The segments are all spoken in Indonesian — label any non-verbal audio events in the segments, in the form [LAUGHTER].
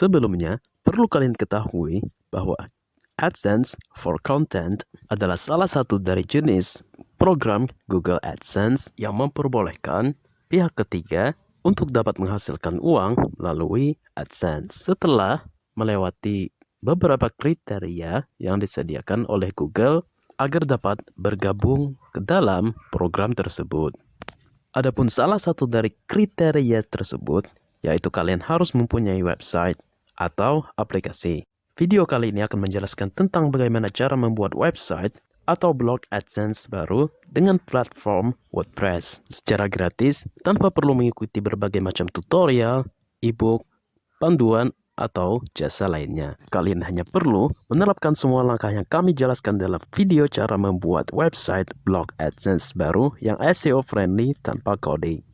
Sebelumnya, perlu kalian ketahui bahwa AdSense for Content adalah salah satu dari jenis program Google AdSense yang memperbolehkan pihak ketiga untuk dapat menghasilkan uang melalui AdSense setelah melewati beberapa kriteria yang disediakan oleh Google agar dapat bergabung ke dalam program tersebut. Adapun salah satu dari kriteria tersebut yaitu kalian harus mempunyai website atau aplikasi. Video kali ini akan menjelaskan tentang bagaimana cara membuat website atau blog AdSense baru dengan platform WordPress secara gratis tanpa perlu mengikuti berbagai macam tutorial, ebook, panduan, atau jasa lainnya. Kalian hanya perlu menerapkan semua langkah yang kami jelaskan dalam video cara membuat website blog AdSense baru yang SEO friendly tanpa coding.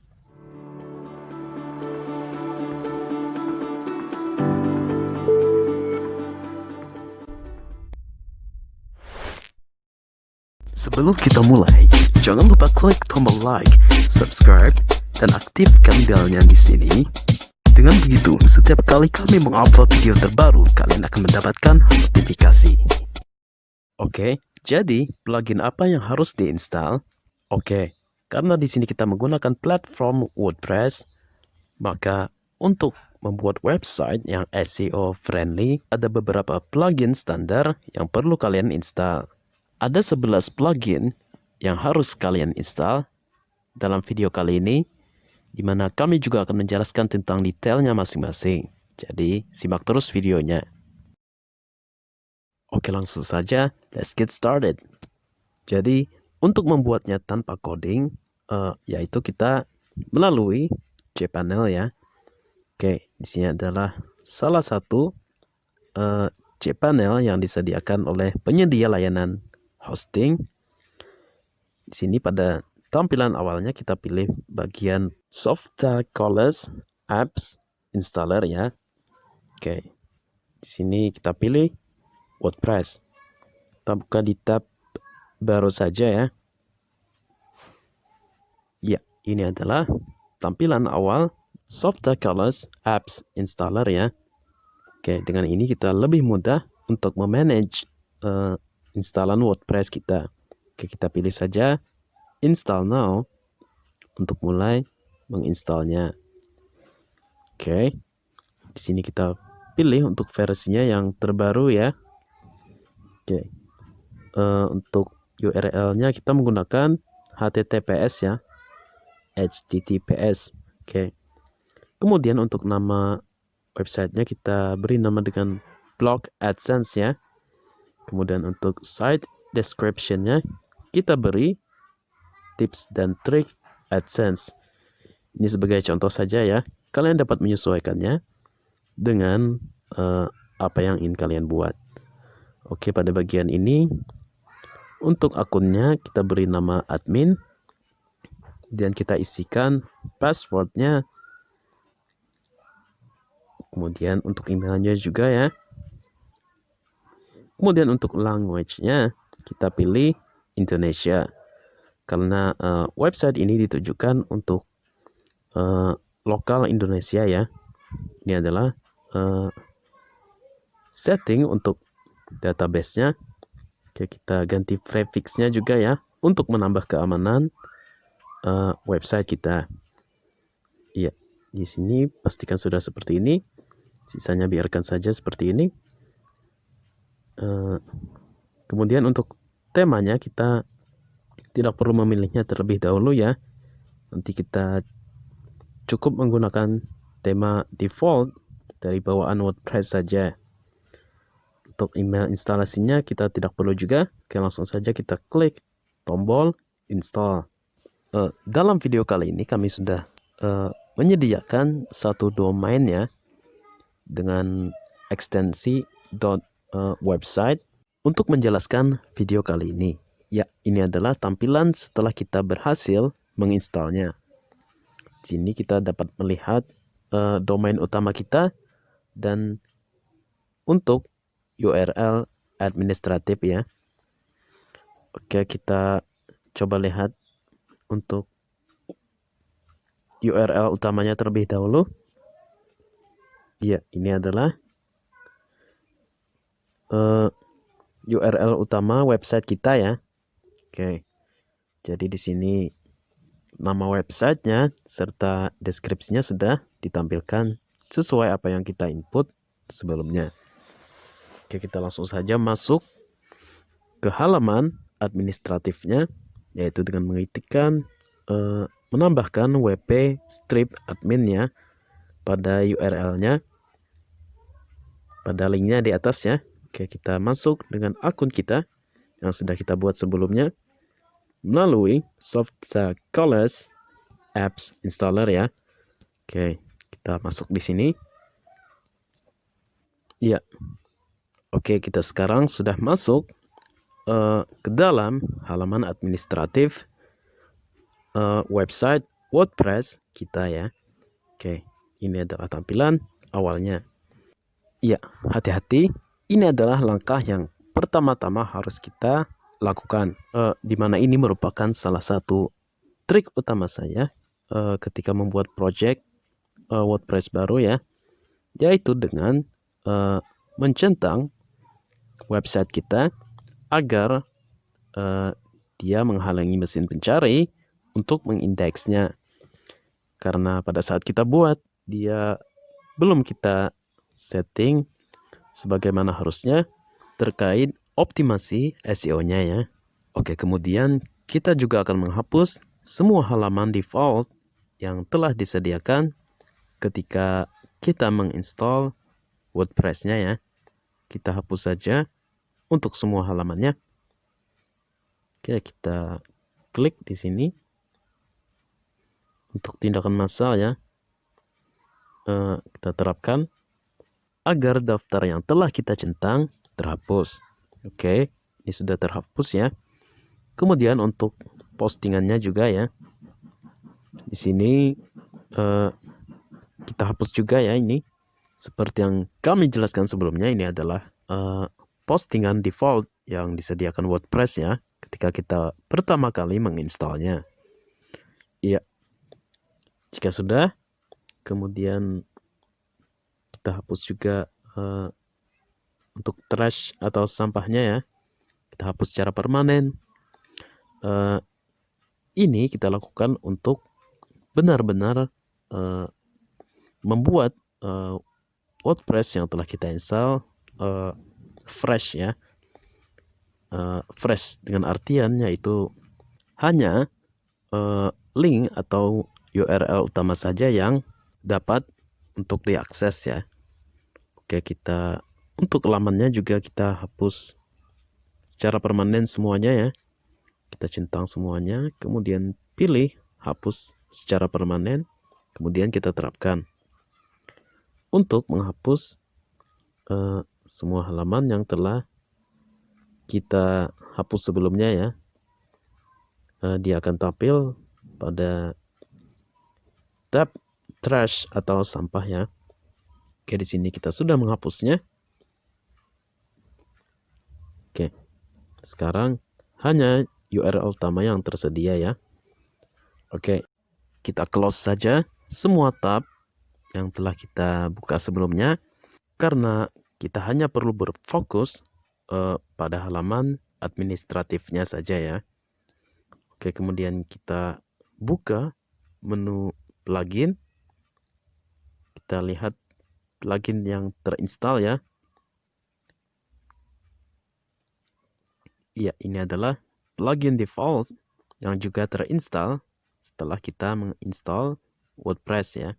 Sebelum kita mulai, jangan lupa klik tombol like, subscribe, dan aktifkan belnya di sini. Dengan begitu, setiap kali kami mengupload video terbaru, kalian akan mendapatkan notifikasi. Oke, jadi plugin apa yang harus diinstal? Oke, karena di sini kita menggunakan platform WordPress, maka untuk membuat website yang SEO friendly, ada beberapa plugin standar yang perlu kalian install. Ada 11 plugin yang harus kalian install dalam video kali ini, di mana kami juga akan menjelaskan tentang detailnya masing-masing. Jadi, simak terus videonya. Oke, langsung saja, let's get started. Jadi, untuk membuatnya tanpa coding, uh, yaitu kita melalui cPanel ya. Oke, di sini adalah salah satu uh, cPanel yang disediakan oleh penyedia layanan hosting. Di sini pada tampilan awalnya kita pilih bagian Software Colors Apps Installer ya. Oke. Di sini kita pilih WordPress. Kita buka di tab baru saja ya. Ya, ini adalah tampilan awal Software Colors Apps Installer ya. Oke, dengan ini kita lebih mudah untuk memanage uh, instalan WordPress kita. Oke, kita pilih saja install now untuk mulai menginstalnya. Oke. Di sini kita pilih untuk versinya yang terbaru ya. Oke. Uh, untuk URL-nya kita menggunakan HTTPS ya. HTTPS. Oke. Kemudian untuk nama websitenya kita beri nama dengan blog AdSense ya. Kemudian untuk site description-nya kita beri tips dan trik AdSense. Ini sebagai contoh saja ya. Kalian dapat menyesuaikannya dengan uh, apa yang ingin kalian buat. Oke, pada bagian ini untuk akunnya kita beri nama admin dan kita isikan passwordnya. Kemudian untuk emailnya juga ya. Kemudian untuk language-nya kita pilih Indonesia karena uh, website ini ditujukan untuk uh, lokal Indonesia ya. Ini adalah uh, setting untuk database-nya. Oke, kita ganti prefix-nya juga ya untuk menambah keamanan uh, website kita. Iya, di sini pastikan sudah seperti ini. Sisanya biarkan saja seperti ini. Eh, kemudian untuk temanya kita tidak perlu memilihnya terlebih dahulu ya. Nanti kita cukup menggunakan tema default dari bawaan WordPress saja. Untuk email instalasinya kita tidak perlu juga. Oke langsung saja kita klik tombol install. Uh, dalam video kali ini kami sudah uh, menyediakan satu domain ya dengan ekstensi uh, website untuk menjelaskan video kali ini. Ya, ini adalah tampilan setelah kita berhasil menginstalnya. Sini kita dapat melihat uh, domain utama kita dan untuk URL administratif ya. Oke, kita coba lihat untuk URL utamanya terlebih dahulu. Iya, ini adalah uh, eh, URL utama website kita ya. Oke. Jadi di sini nama websitenya serta deskripsinya sudah ditampilkan sesuai apa yang kita input sebelumnya. Oke, kita langsung saja masuk ke halaman administratifnya yaitu dengan mengetikkan uh, menambahkan wp strip adminnya pada URL-nya pada linknya di atas ya. Oke, kita masuk dengan akun kita yang sudah kita buat sebelumnya melalui Software Colors Apps Installer ya. Oke, kita masuk di sini. Ya. Oke, kita sekarang sudah masuk uh, ke dalam halaman administratif uh, website WordPress kita ya. Oke, ini adalah tampilan awalnya. Ya, hati-hati. Ini adalah langkah yang pertama-tama harus kita lakukan. Uh, di mana ini merupakan salah satu trik utama saya uh, ketika membuat project uh, WordPress baru ya, yaitu dengan uh, mencentang website kita agar uh, dia menghalangi mesin pencari untuk mengindeksnya. Karena pada saat kita buat, dia belum kita setting sebagaimana harusnya terkait optimasi SEO-nya ya. Oke, kemudian kita juga akan menghapus semua halaman default yang telah disediakan ketika kita menginstall WordPress-nya ya. Kita hapus saja untuk semua halamannya. Oke, kita klik di sini untuk tindakan massal ya. Uh, kita terapkan agar daftar yang telah kita centang terhapus. Oke, ini sudah terhapus ya. Kemudian untuk postingannya juga ya. Di sini uh, kita hapus juga ya ini. Seperti yang kami jelaskan sebelumnya ini adalah uh, postingan default yang disediakan WordPress ya ketika kita pertama kali menginstalnya. Iya. Jika sudah, kemudian kita hapus juga uh, untuk trash atau sampahnya ya. Kita hapus secara permanen. Uh, ini kita lakukan untuk benar-benar uh, membuat uh, WordPress yang telah kita install uh, fresh ya uh, fresh dengan artian yaitu hanya uh, link atau URL utama saja yang dapat untuk diakses ya oke kita untuk lamannya juga kita hapus secara permanen semuanya ya kita centang semuanya kemudian pilih hapus secara permanen kemudian kita terapkan untuk menghapus uh, semua halaman yang telah kita hapus sebelumnya ya. Uh, dia akan tampil pada tab trash atau sampah ya. Oke, di sini kita sudah menghapusnya. Oke. Sekarang hanya URL utama yang tersedia ya. Oke. Kita close saja semua tab yang telah kita buka sebelumnya karena kita hanya perlu berfokus uh, pada halaman administratifnya saja ya. Oke, kemudian kita buka menu plugin. Kita lihat plugin yang terinstall ya. Ya, ini adalah plugin default yang juga terinstall setelah kita menginstall WordPress ya.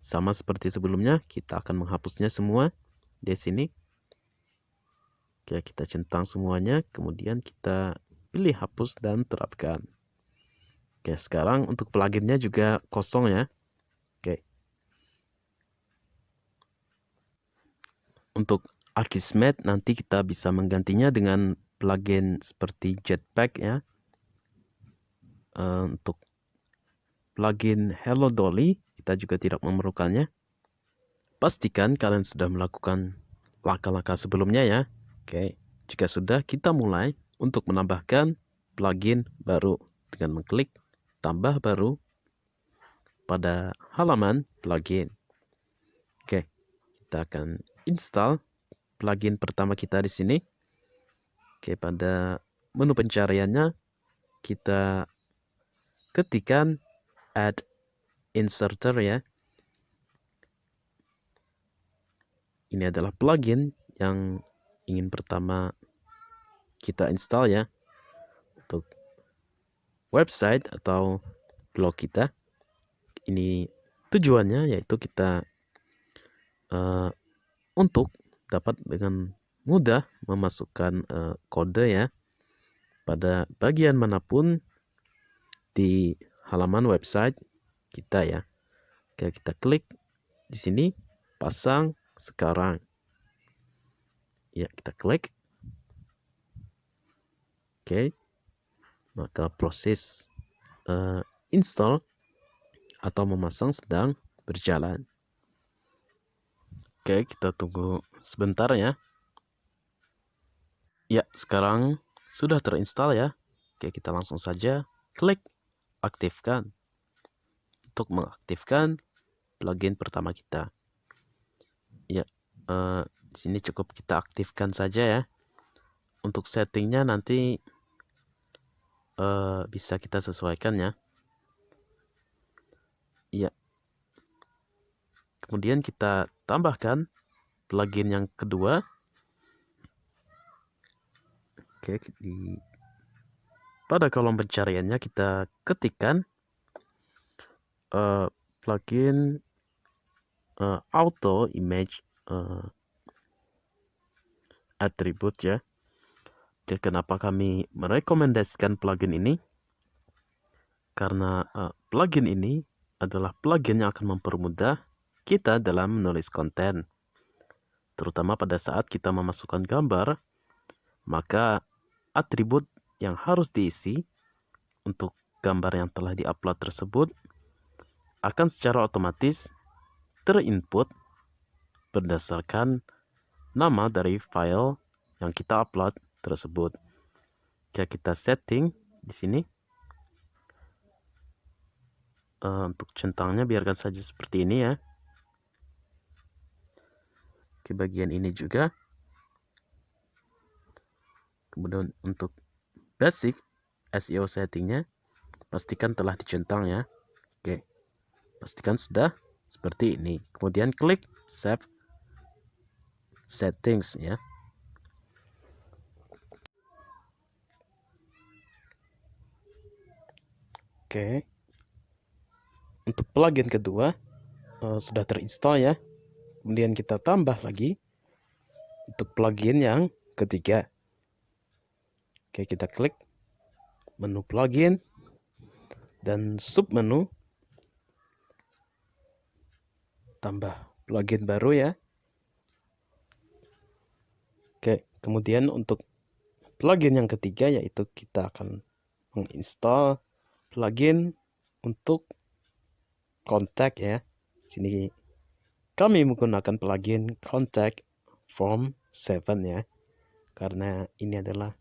Sama seperti sebelumnya, kita akan menghapusnya semua di sini. Oke, kita centang semuanya, kemudian kita pilih hapus dan terapkan. Oke, sekarang untuk pluginnya juga kosong ya. Oke. Untuk Akismet nanti kita bisa menggantinya dengan plugin seperti Jetpack ya. Uh, untuk plugin Hello Dolly kita juga tidak memerlukannya. Pastikan kalian sudah melakukan langkah-langkah sebelumnya ya. Oke, jika sudah kita mulai untuk menambahkan plugin baru dengan mengklik tambah baru pada halaman plugin. Oke, kita akan install plugin pertama kita di sini. Oke, pada menu pencariannya kita ketikkan add inserter ya. Ini adalah plugin yang ingin pertama kita install ya untuk website atau blog kita. Ini tujuannya yaitu kita uh, untuk dapat dengan mudah memasukkan uh, kode ya pada bagian mana pun di halaman website kita ya. Oke, kita klik di sini pasang sekarang. Ya, kita klik. Oke. Maka proses uh, install atau memasang sedang berjalan. Oke, kita tunggu sebentar ya. Ya, sekarang sudah terinstall ya. Oke, kita langsung saja klik aktifkan untuk mengaktifkan plugin pertama kita. Ya, di sini cukup kita aktifkan saja ya. Untuk settingnya nanti uh, bisa kita sesuaikan ya. Ya, Kemudian kita tambahkan plugin yang kedua. Oke, di pada kolom pencariannya kita ketikkan uh, plugin uh, auto image uh, attribute ya. Oke, kenapa kami merekomendasikan plugin ini? Karena uh, plugin ini adalah plugin yang akan mempermudah kita dalam menulis konten. Terutama pada saat kita memasukkan gambar, maka atribut yang harus diisi untuk gambar yang telah diupload tersebut akan secara otomatis terinput berdasarkan nama dari file yang kita upload tersebut. Jika kita setting di sini uh, untuk centangnya biarkan saja seperti ini ya ke bagian ini juga. Kemudian untuk basic SEO settingnya pastikan telah dicentang ya. Oke pastikan sudah seperti ini. Kemudian klik save settings ya. Oke untuk plugin kedua uh, sudah terinstall ya kemudian kita tambah lagi untuk plugin yang ketiga. Oke kita klik menu plugin dan sub menu tambah plugin baru ya. Oke kemudian untuk plugin yang ketiga yaitu kita akan menginstal plugin untuk kontak ya. Sini kami menggunakan plugin Contact Form 7 ya. Karena ini adalah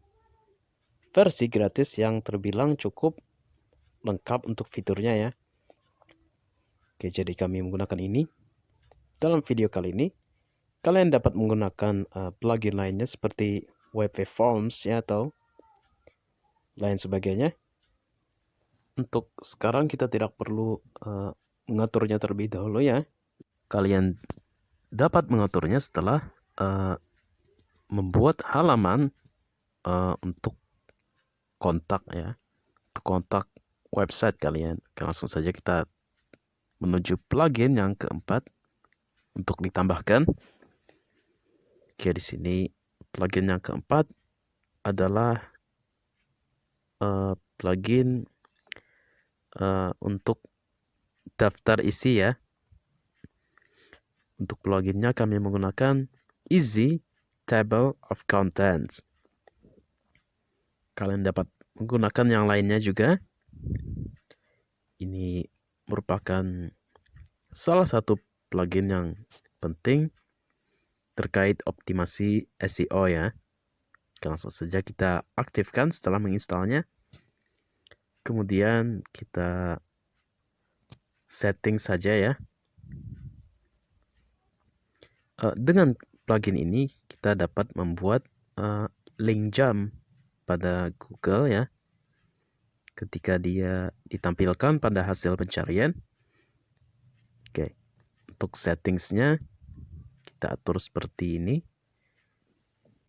versi gratis yang terbilang cukup lengkap untuk fiturnya ya. Oke, jadi kami menggunakan ini. Dalam video kali ini, kalian dapat menggunakan uh, plugin lainnya seperti WP Forms ya atau lain sebagainya. Untuk sekarang kita tidak perlu uh, mengaturnya terlebih dahulu ya kalian dapat mengaturnya setelah uh, membuat halaman uh, untuk kontak ya kontak website kalian. Langsung saja kita menuju plugin yang keempat untuk ditambahkan. Oke di sini plugin yang keempat adalah uh, plugin uh, untuk daftar isi ya untuk pluginnya kami menggunakan Easy Table of Contents. Kalian dapat menggunakan yang lainnya juga. Ini merupakan salah satu plugin yang penting terkait optimasi SEO ya. Langsung saja kita aktifkan setelah menginstalnya. Kemudian kita setting saja ya uh, dengan plugin ini kita dapat membuat uh, link jam pada Google ya. Ketika dia ditampilkan pada hasil pencarian. Oke untuk settingsnya kita atur seperti ini.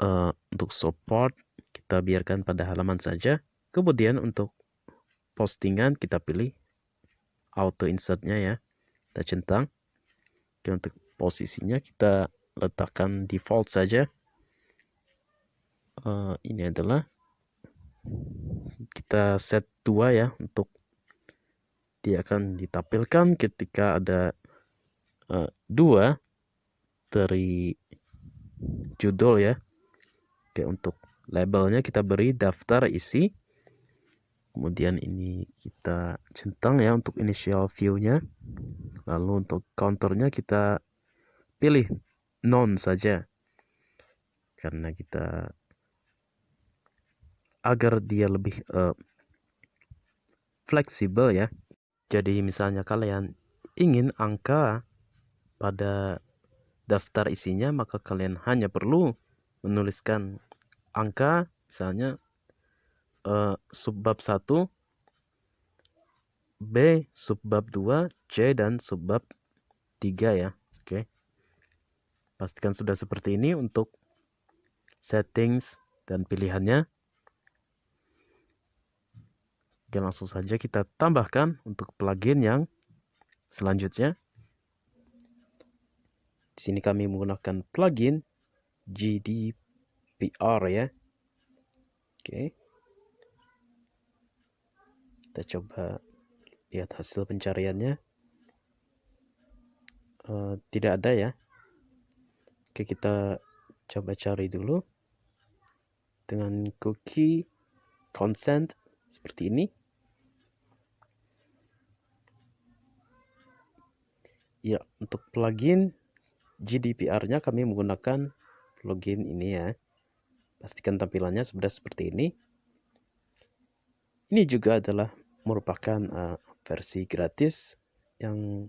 Uh, untuk support kita biarkan pada halaman saja. Kemudian untuk postingan kita pilih auto insertnya ya. Kita centang. Oke untuk posisinya kita letakkan default saja. Uh, ini adalah kita set dua ya untuk dia akan ditampilkan ketika ada uh, dua dari judul ya. Oke untuk labelnya kita beri daftar isi. Kemudian ini kita centang ya untuk initial view-nya. Lalu untuk counternya kita pilih non saja karena kita agar dia lebih uh, fleksibel ya. Jadi misalnya kalian ingin angka pada daftar isinya maka kalian hanya perlu menuliskan angka misalnya uh, subbab 1 B subbab 2 C dan subbab 3 ya. Oke. Okay. Pastikan sudah seperti ini untuk settings dan pilihannya. Oke, langsung saja kita tambahkan untuk plugin yang selanjutnya. Di sini kami menggunakan plugin GDPR ya. Oke. Kita coba lihat hasil pencariannya. Uh, tidak ada ya. Oke, kita coba cari dulu dengan cookie consent seperti ini. Ya, untuk plugin GDPR-nya kami menggunakan plugin ini ya. Pastikan tampilannya sudah seperti ini. Ini juga adalah merupakan uh, versi gratis yang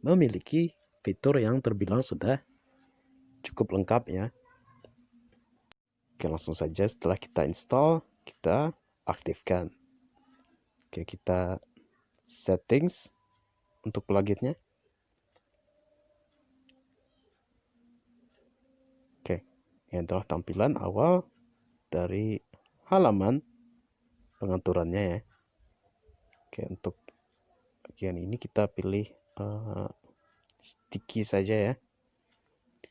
memiliki fitur yang terbilang sudah cukup lengkap ya. Oke, langsung saja setelah kita install, kita aktifkan. Oke, kita settings untuk pluginnya. Ini adalah tampilan awal dari halaman pengaturannya ya. Oke, untuk bagian ini kita pilih uh, sticky saja ya.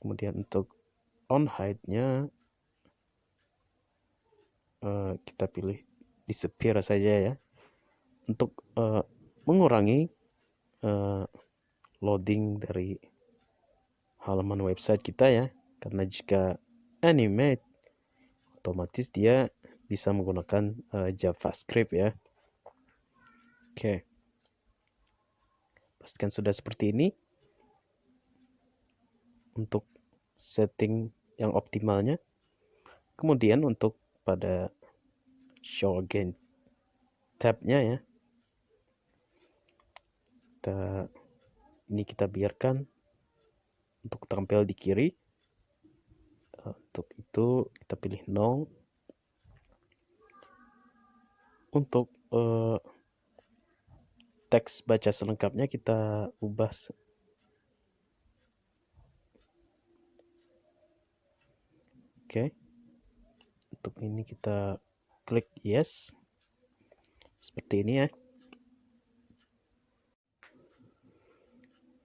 Kemudian untuk on hide-nya uh, kita pilih disappear saja ya. Untuk uh, mengurangi uh, loading dari halaman website kita ya. Karena jika animate otomatis dia bisa menggunakan uh, JavaScript ya oke okay. pastikan sudah seperti ini untuk setting yang optimalnya. Kemudian untuk pada show again tabnya ya. Kita ini kita biarkan untuk tampil di kiri. Untuk itu kita pilih no untuk uh, teks baca selengkapnya kita ubah oke. Okay. untuk ini kita klik yes. Seperti ini ya.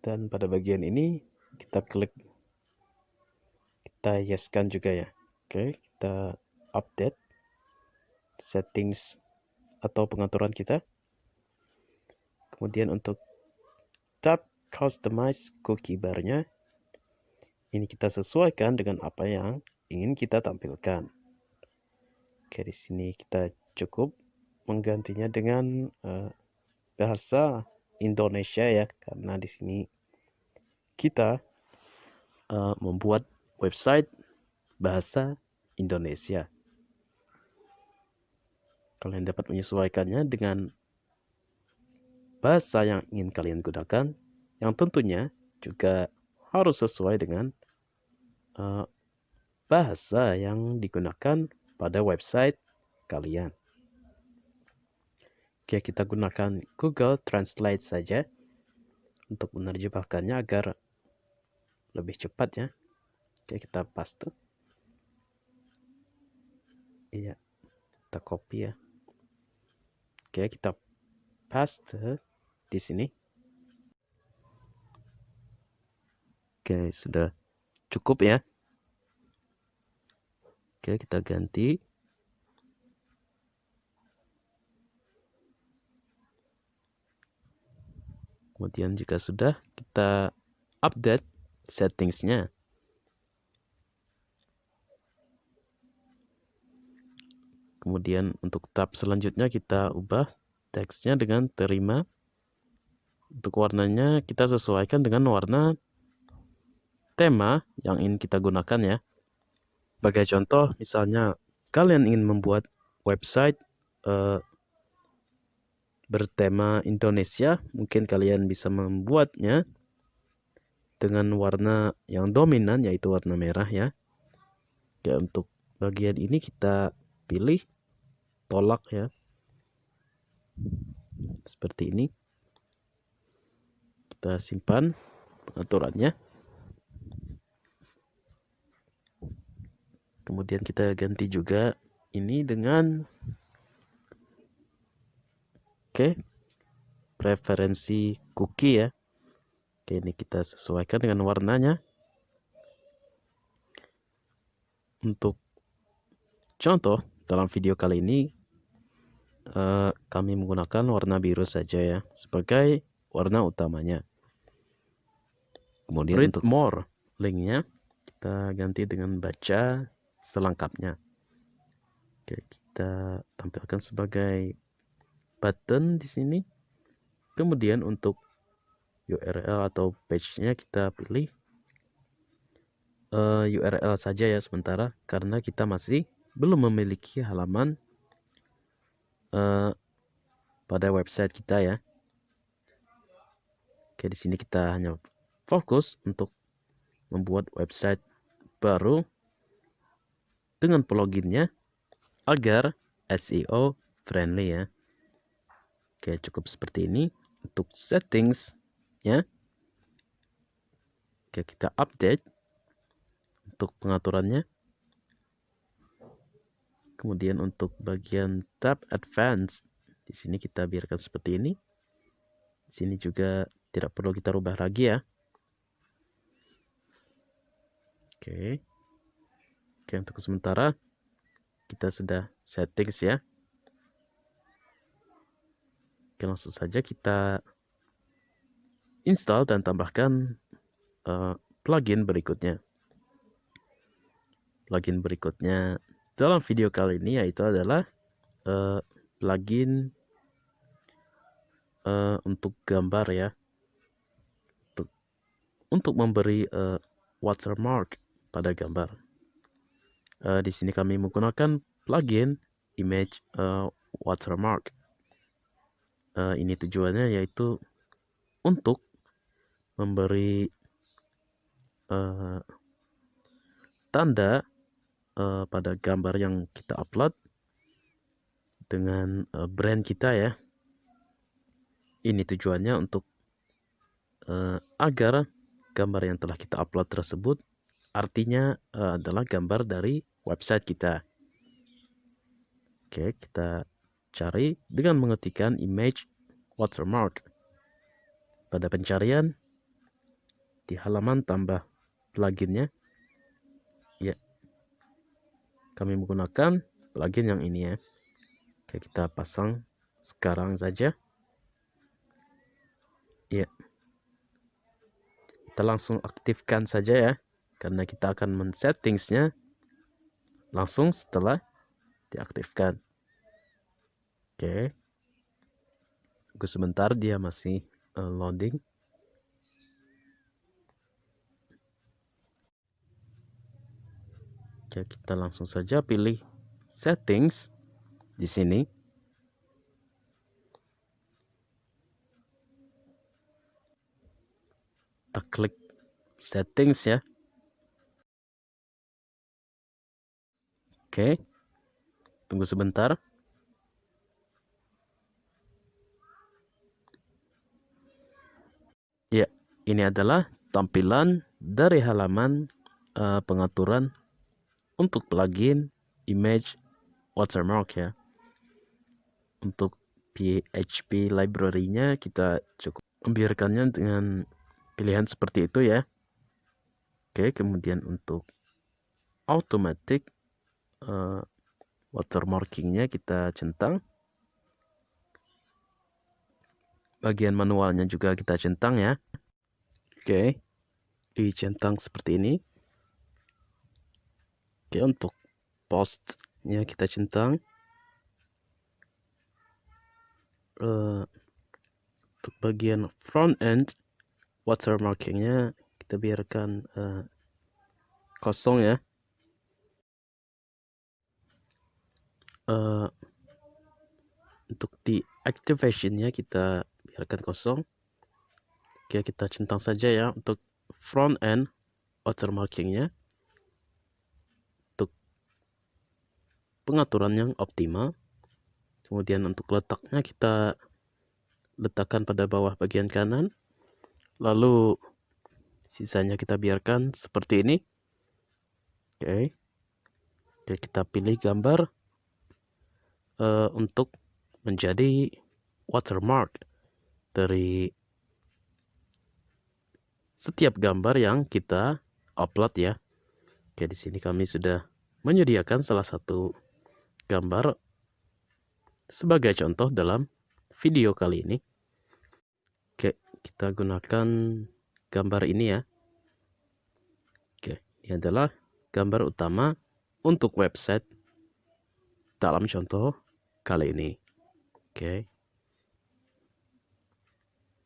Dan pada bagian ini kita klik kita yeskan juga ya. Oke kita update settings atau pengaturan kita. Kemudian untuk tab customize cookie barnya ini kita sesuaikan dengan apa yang ingin kita tampilkan oke di sini kita cukup menggantinya dengan uh, bahasa Indonesia ya karena di sini kita uh, membuat website bahasa Indonesia. Kalian dapat menyesuaikannya dengan bahasa yang ingin kalian gunakan, yang tentunya juga harus sesuai dengan uh, bahasa yang digunakan pada website kalian. Oke, kita gunakan Google Translate saja untuk menerjemahkannya agar lebih cepat ya. Oke, kita paste. Iya, kita copy ya. Oke, kita paste di sini. Oke, sudah cukup ya. Oke, kita ganti Kemudian jika sudah, kita update settingsnya. Kemudian untuk tab selanjutnya kita ubah teksnya dengan terima. Untuk warnanya kita sesuaikan dengan warna tema yang ingin kita gunakan ya. Sebagai contoh, misalnya kalian ingin membuat website uh, bertema Indonesia, mungkin kalian bisa membuatnya dengan warna yang dominan yaitu warna merah ya. Ya untuk bagian ini kita pilih tolak ya. Seperti ini. Kita simpan pengaturannya. Kemudian kita ganti juga ini dengan Oke. Preferensi cookie ya. Oke, ini kita sesuaikan dengan warnanya. Untuk contoh, dalam video kali ini uh, kami menggunakan warna biru saja ya sebagai warna utamanya. Kemudian Read untuk more linknya kita ganti dengan baca selengkapnya. Oke, kita tampilkan sebagai button di sini. Kemudian untuk URL atau page-nya kita pilih uh, eh, URL saja ya sementara karena kita masih belum memiliki halaman uh, pada website kita ya. Oke, di sini kita hanya fokus untuk membuat website baru dengan pluginnya agar SEO friendly ya. Oke, cukup seperti ini untuk settings ya. Oke, kita update untuk pengaturannya. Kemudian untuk bagian tab advanced di sini kita biarkan seperti ini. Di sini juga tidak perlu kita rubah lagi ya. Oke. Oke, untuk sementara kita sudah settings ya. Oke, langsung saja kita install dan tambahkan uh, plugin berikutnya. Plugin berikutnya dalam video kali ini yaitu adalah uh, plugin uh, untuk gambar ya. Untuk, memberi uh, watermark pada gambar. Uh, di sini kami menggunakan plugin image uh, watermark uh, ini tujuannya yaitu untuk memberi uh, tanda uh, pada gambar yang kita upload dengan uh, brand kita ya. Ini tujuannya untuk uh, agar gambar yang telah kita upload tersebut artinya uh, adalah gambar dari website kita. Oke, kita cari dengan mengetikkan image watermark. Pada pencarian, di halaman tambah pluginnya, ya, kami menggunakan plugin yang ini ya. Oke, kita pasang sekarang saja. Ya. Kita langsung aktifkan saja ya. Karena kita akan men-settingsnya langsung setelah diaktifkan. Oke. Tunggu sebentar dia masih uh, loading. Oke, kita langsung saja pilih settings di sini. Kita klik settings ya. Oke. Tunggu sebentar. Ya, ini adalah tampilan dari halaman uh, pengaturan untuk plugin image watermark ya. Untuk PHP library-nya kita cukup membiarkannya dengan pilihan seperti itu ya. Oke, kemudian untuk automatic uh, watermarkingnya kita centang. Bagian manualnya juga kita centang ya. Oke. Dicentang seperti ini. Oke untuk postnya kita centang. Uh, untuk bagian front end watermarkingnya kita biarkan uh, kosong ya uh, untuk di activationnya kita biarkan kosong. Oke kita centang saja ya untuk front end watermarkingnya. Untuk pengaturan yang optimal. Kemudian untuk letaknya kita letakkan pada bawah bagian kanan. Lalu sisanya kita biarkan seperti ini. Oke. Oke, kita pilih gambar uh, untuk menjadi watermark dari setiap gambar yang kita upload ya. Oke, di sini kami sudah menyediakan salah satu gambar sebagai contoh dalam video kali ini. Oke, kita gunakan gambar ini ya. Oke, ini adalah gambar utama untuk website dalam contoh kali ini. Oke.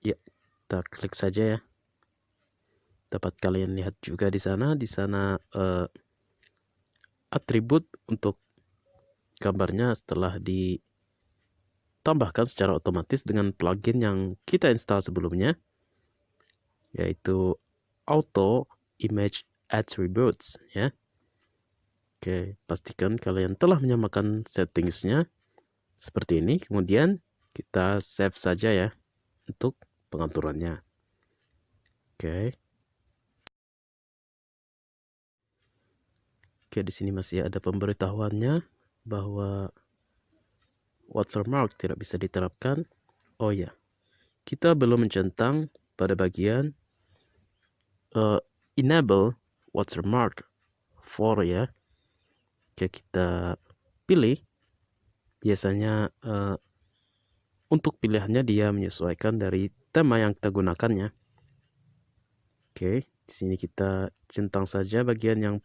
Ya, kita klik saja ya. Dapat kalian lihat juga di sana, di sana uh, atribut untuk gambarnya setelah ditambahkan secara otomatis dengan plugin yang kita install sebelumnya yaitu auto image attributes ya Oke, pastikan kalian telah menyamakan settingsnya seperti ini. Kemudian kita save saja ya untuk pengaturannya. Oke. Oke, di sini masih ada pemberitahuannya bahwa watermark tidak bisa diterapkan. Oh ya, kita belum mencentang pada bagian uh, enable watermark for ya Oke, kita pilih. Biasanya uh, untuk pilihannya dia menyesuaikan dari tema yang kita gunakannya. Oke, di sini kita centang saja bagian yang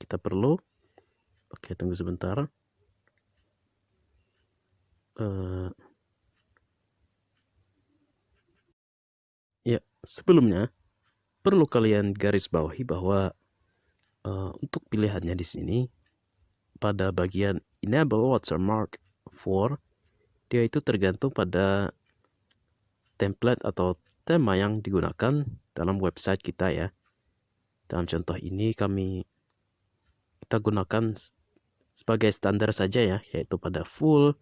kita perlu. Oke, tunggu sebentar. Uh, ya, sebelumnya perlu kalian garis bawahi bahwa uh, untuk pilihannya di sini pada bagian enable watermark for dia itu tergantung pada template atau tema yang digunakan dalam website kita ya. Dalam contoh ini kami kita gunakan sebagai standar saja ya, yaitu pada full,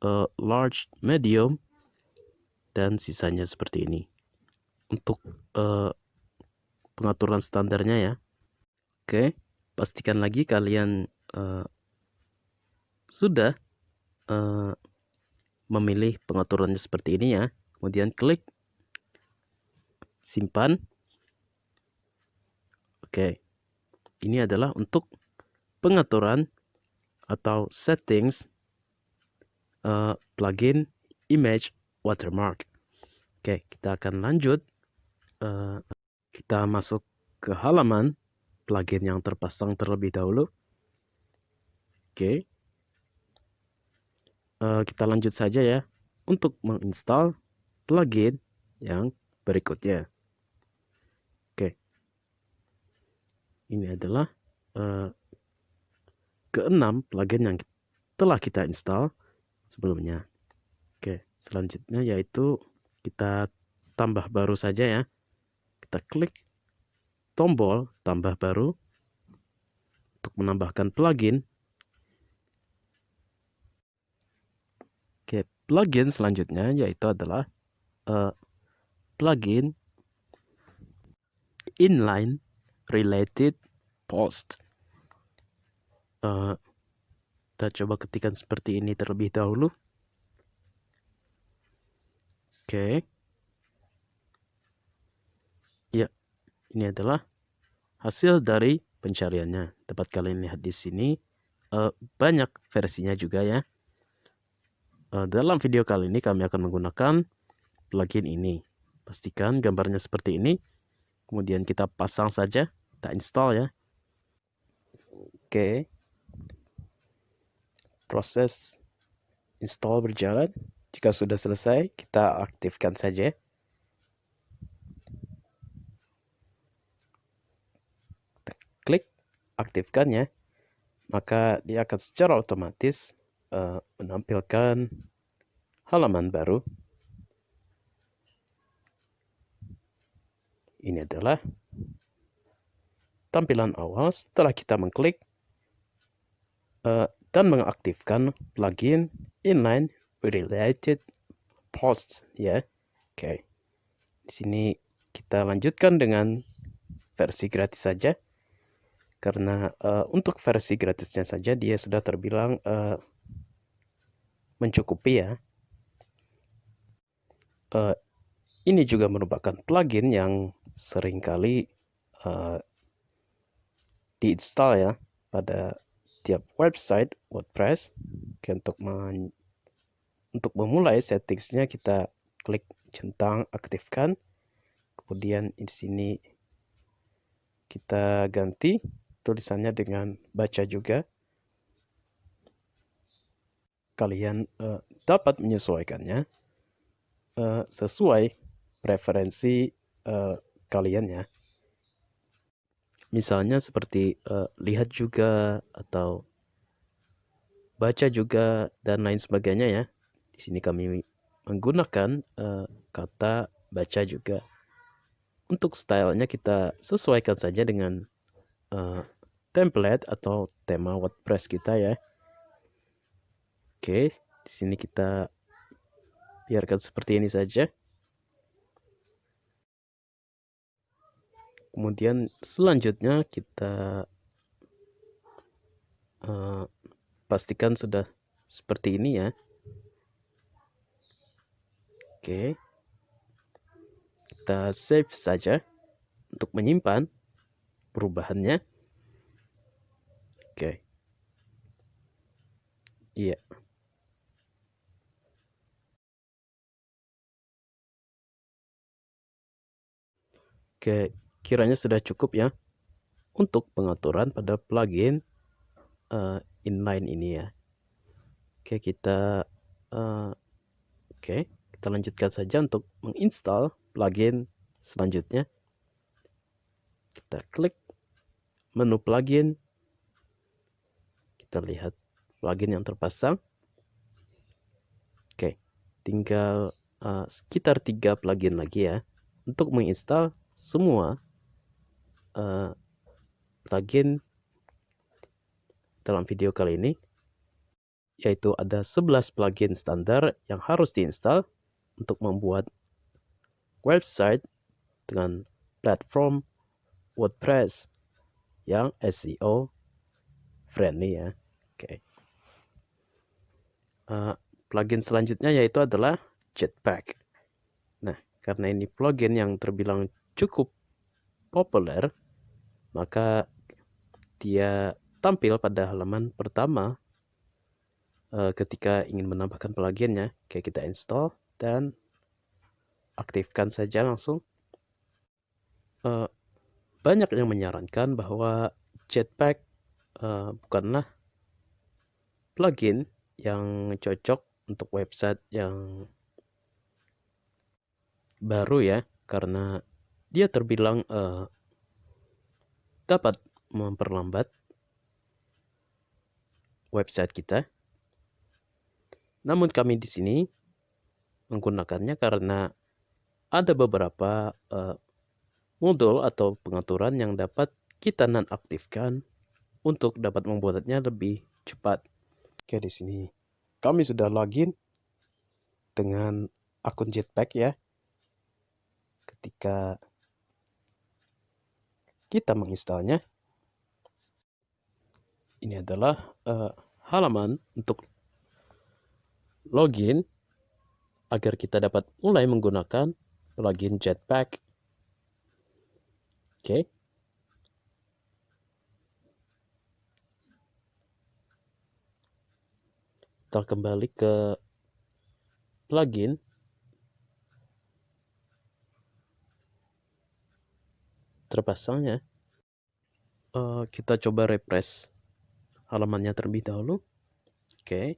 uh, large, medium, dan sisanya seperti ini. Untuk uh, pengaturan standarnya ya. Oke, pastikan lagi kalian uh, sudah uh, memilih pengaturannya seperti ini ya. Kemudian klik simpan. Oke. Ini adalah untuk pengaturan atau settings uh, plugin image watermark. Oke kita akan lanjut. Uh, kita masuk ke halaman plugin yang terpasang terlebih dahulu. Oke. Uh, kita lanjut saja ya untuk menginstal plugin yang berikutnya. Oke. Ini adalah uh, keenam plugin yang telah kita install sebelumnya. Oke, selanjutnya yaitu kita tambah baru saja ya. Kita klik tombol tambah baru untuk menambahkan plugin plugin selanjutnya yaitu adalah uh, plugin inline related post. Uh, kita coba ketikkan seperti ini terlebih dahulu. Oke. Okay. Ya, ini adalah hasil dari pencariannya. Dapat kalian lihat di sini. Uh, banyak versinya juga ya. Uh, dalam video kali ini kami akan menggunakan plugin ini. Pastikan gambarnya seperti ini. Kemudian kita pasang saja, kita install ya. Oke. Proses install berjalan. Jika sudah selesai, kita aktifkan saja. Kita klik aktifkan ya. Maka dia akan secara otomatis uh, menampilkan halaman baru. Ini adalah tampilan awal setelah kita mengklik uh, dan mengaktifkan plugin inline related posts ya. Oke. Okay. Di sini kita lanjutkan dengan versi gratis saja. Karena uh, untuk versi gratisnya saja dia sudah terbilang uh, mencukupi ya. Uh, ini juga merupakan plugin yang sering kali uh, diinstal ya pada tiap website WordPress. Oke, untuk untuk memulai settingsnya kita klik centang aktifkan. Kemudian di sini kita ganti tulisannya dengan baca juga kalian uh, dapat menyesuaikannya uh, sesuai preferensi uh, kalian ya. Misalnya seperti uh, lihat juga atau baca juga dan lain sebagainya ya. Di sini kami menggunakan uh, kata baca juga. Untuk stylenya kita sesuaikan saja dengan uh, template atau tema WordPress kita ya. Oke, di sini kita biarkan seperti ini saja. Kemudian selanjutnya kita uh, pastikan sudah seperti ini ya. Oke. Kita save saja untuk menyimpan perubahannya. Oke. Iya. Oke, kiranya sudah cukup ya untuk pengaturan pada plugin uh, inline ini ya. Oke, kita uh, oke, kita lanjutkan saja untuk menginstal plugin selanjutnya. Kita klik menu plugin. Kita lihat plugin yang terpasang. Oke, tinggal uh, sekitar tiga plugin lagi ya untuk menginstal semua uh, plugin dalam video kali ini yaitu ada 11 plugin standar yang harus diinstal untuk membuat website dengan platform WordPress yang SEO friendly ya. Oke. Okay. Uh, plugin selanjutnya yaitu adalah Jetpack. Nah, karena ini plugin yang terbilang cukup populer, maka dia tampil pada halaman pertama uh, ketika ingin menambahkan pluginnya. Kayak kita install dan aktifkan saja langsung. Uh, banyak yang menyarankan bahwa Jetpack uh, bukanlah plugin yang cocok untuk website yang baru ya, karena dia terbilang uh, dapat memperlambat website kita. Namun kami di sini menggunakannya karena ada beberapa uh, modul atau pengaturan yang dapat kita nonaktifkan untuk dapat membuatnya lebih cepat. Oke di sini kami sudah login dengan akun Jetpack ya. Ketika kita menginstalnya, ini adalah uh, halaman untuk login agar kita dapat mulai menggunakan plugin Jetpack. Oke. Okay. Kita kembali ke plugin. Terpasangnya. Uh, kita coba refresh halamannya terlebih dahulu. Oke. Okay.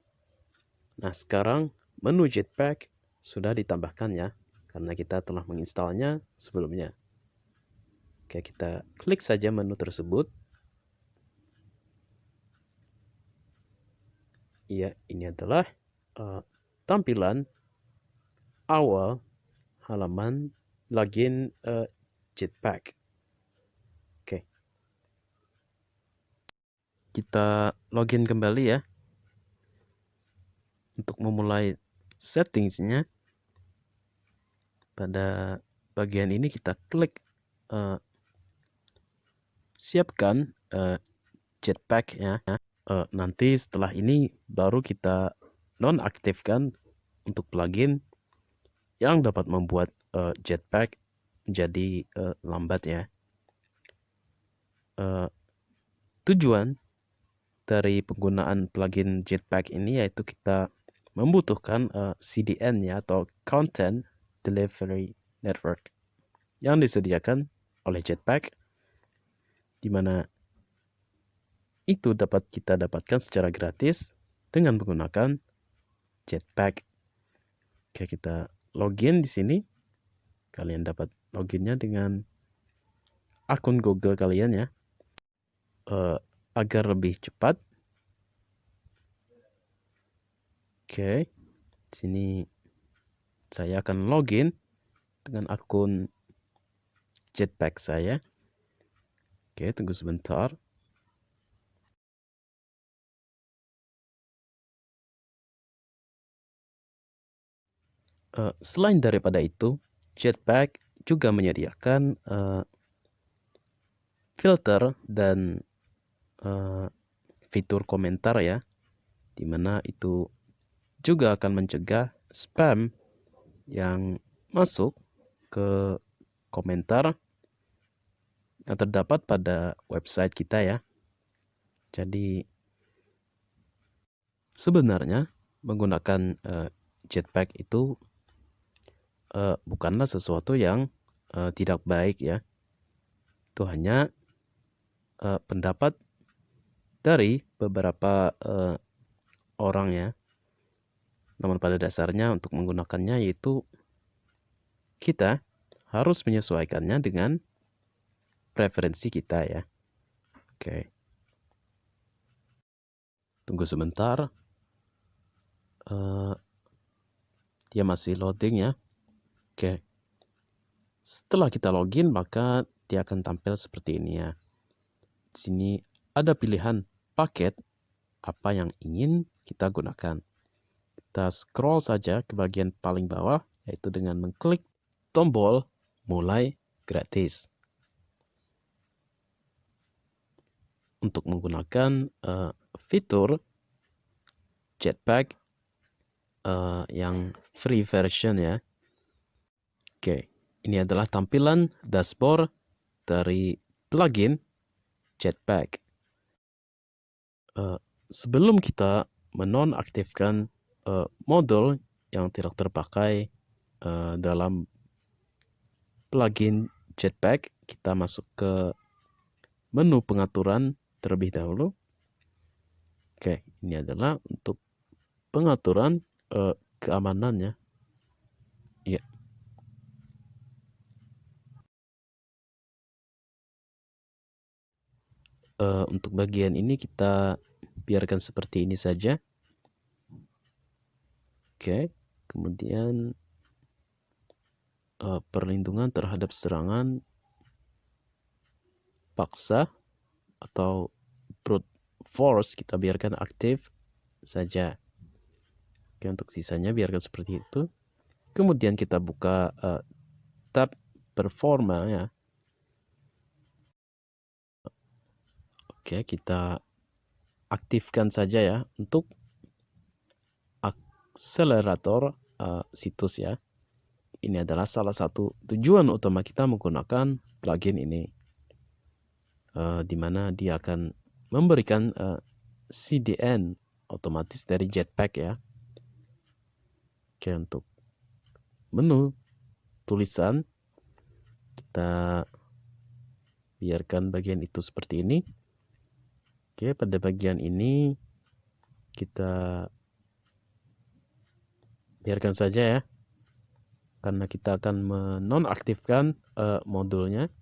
Nah, sekarang menu Jetpack sudah ditambahkan ya, karena kita telah menginstalnya sebelumnya. Oke, kita klik saja menu tersebut. Iya, ini adalah uh, tampilan awal halaman login uh, Jetpack. Oke. Kita login kembali ya. Untuk memulai settingsnya, pada bagian ini kita klik uh, siapkan uh, Jetpack ya uh, nanti setelah ini baru kita nonaktifkan untuk plugin yang dapat membuat uh, Jetpack menjadi uh, lambat ya. Uh, tujuan dari penggunaan plugin Jetpack ini yaitu kita membutuhkan uh, CDN ya atau Content Delivery Network yang disediakan oleh Jetpack di mana itu dapat kita dapatkan secara gratis dengan menggunakan Jetpack. Oke, kita login di sini. Kalian dapat loginnya dengan akun Google kalian ya. Uh, agar lebih cepat. Oke. Sini saya akan login dengan akun Jetpack saya. Oke, tunggu sebentar. Uh, selain daripada itu, Jetpack juga menyediakan uh, filter dan uh, fitur komentar ya, di mana itu juga akan mencegah spam yang masuk ke komentar yang terdapat pada website kita ya. Jadi sebenarnya menggunakan uh, Jetpack itu uh, bukanlah sesuatu yang uh, tidak baik ya. Itu hanya uh, pendapat dari beberapa uh, orang ya. Namun pada dasarnya untuk menggunakannya yaitu kita harus menyesuaikannya dengan preferensi kita ya. Oke. Tunggu sebentar. Uh, dia masih loading ya. Oke. Setelah kita login, maka dia akan tampil seperti ini ya. Di sini ada pilihan paket apa yang ingin kita gunakan. Kita scroll saja ke bagian paling bawah, yaitu dengan mengklik tombol mulai gratis. Untuk menggunakan uh, fitur Jetpack uh, yang free version ya, Oke, ini adalah tampilan dashboard dari plugin Jetpack. Uh, sebelum kita menonaktifkan uh, modul yang tidak terpakai uh, dalam plugin Jetpack, kita masuk ke menu pengaturan terlebih dahulu. Oke, ini adalah untuk pengaturan uh, keamanannya. Ya. Uh, untuk bagian ini kita biarkan seperti ini saja. Oke, kemudian uh, perlindungan terhadap serangan paksa atau brute force kita biarkan aktif saja. Oke, untuk sisanya biarkan seperti itu. Kemudian kita buka uh, tab performa ya. Oke, kita aktifkan saja ya untuk akselerator uh, situs ya. Ini adalah salah satu tujuan utama kita menggunakan plugin ini. Uh, di mana dia akan memberikan uh, CDN otomatis dari Jetpack ya. Oke, untuk menu tulisan kita biarkan bagian itu seperti ini. Oke, pada bagian ini kita biarkan saja ya. Karena kita akan menonaktifkan uh, modulnya.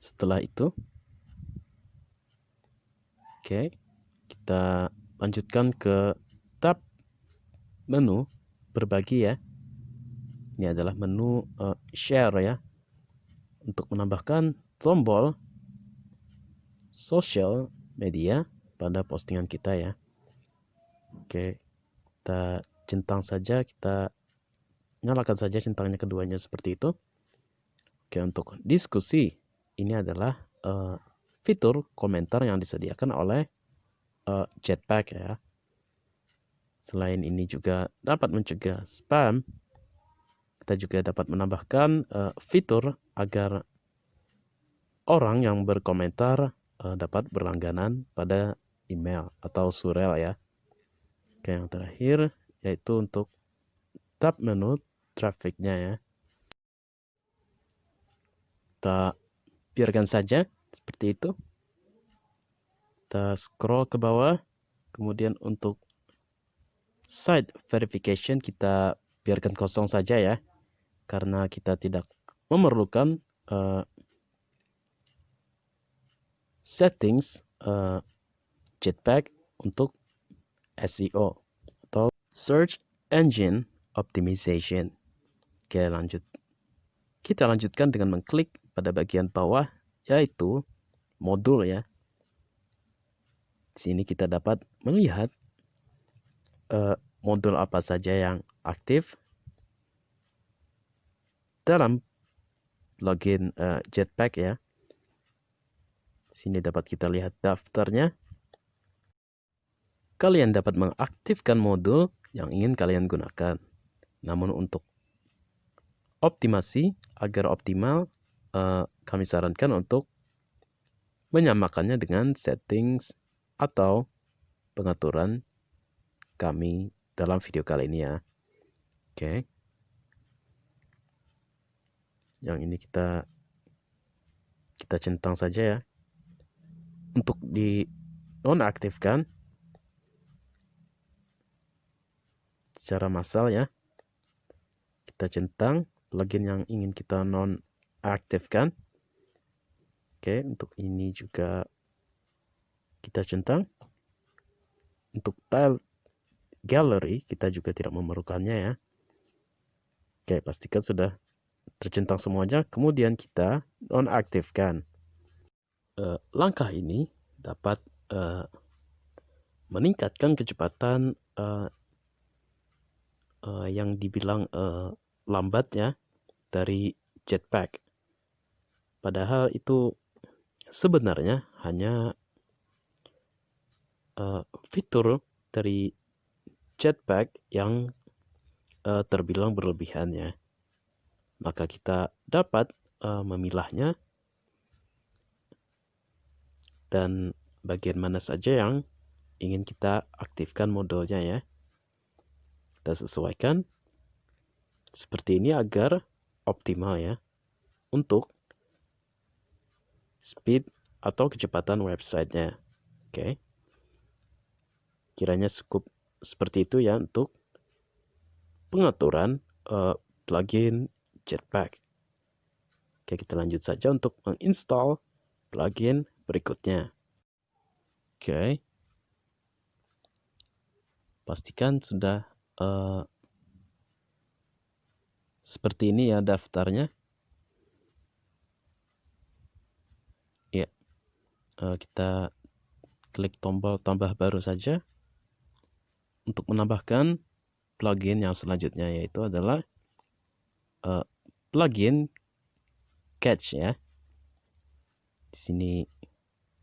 Setelah itu, oke, kita lanjutkan ke tab menu berbagi ya. Ini adalah menu uh, share ya. Untuk menambahkan tombol social media pada postingan kita ya. Oke, kita centang saja, kita nyalakan saja centangnya keduanya seperti itu. Oke, untuk diskusi ini adalah uh, fitur komentar yang disediakan oleh uh, Jetpack ya. Selain ini juga dapat mencegah spam, kita juga dapat menambahkan uh, fitur agar orang yang berkomentar uh, dapat berlangganan pada email atau surel ya. Oke, yang terakhir yaitu untuk tab menu trafficnya ya. Kita biarkan saja seperti itu kita scroll ke bawah kemudian untuk site verification kita biarkan kosong saja ya karena kita tidak memerlukan uh, settings uh, Jetpack untuk SEO atau Search Engine Optimization. Oke lanjut. Kita lanjutkan dengan mengklik pada bagian bawah yaitu modul ya. Di sini kita dapat melihat uh, modul apa saja yang aktif dalam login uh, Jetpack ya. Sini dapat kita lihat daftarnya. Kalian dapat mengaktifkan modul yang ingin kalian gunakan. Namun untuk optimasi agar optimal, uh, kami sarankan untuk menyamakannya dengan settings atau pengaturan kami dalam video kali ini ya. Oke. Yang ini kita kita centang saja ya. Untuk di nonaktifkan secara massal ya. Kita centang plugin yang ingin kita nonaktifkan. Oke, untuk ini juga kita centang. Untuk tile gallery kita juga tidak memerlukannya ya. Oke, pastikan sudah tercentang semuanya. Kemudian kita nonaktifkan. Uh, langkah ini dapat uh, meningkatkan kecepatan uh, uh, yang dibilang uh, lambat ya dari jetpack. Padahal itu sebenarnya hanya uh, fitur dari Jetpack yang uh, terbilang berlebihan ya. Maka kita dapat uh, memilahnya dan bagian mana saja yang ingin kita aktifkan modulnya ya. Kita sesuaikan seperti ini agar optimal ya untuk speed atau kecepatan websitenya. Oke. Kiranya cukup seperti itu ya untuk pengaturan uh, plugin Jetpack. Oke, kita lanjut saja untuk menginstal plugin berikutnya. Oke. Pastikan sudah uh, seperti ini ya daftarnya. Ya. Uh, kita klik tombol tambah baru saja untuk menambahkan plugin yang selanjutnya yaitu adalah uh, plugin Catch ya. Di sini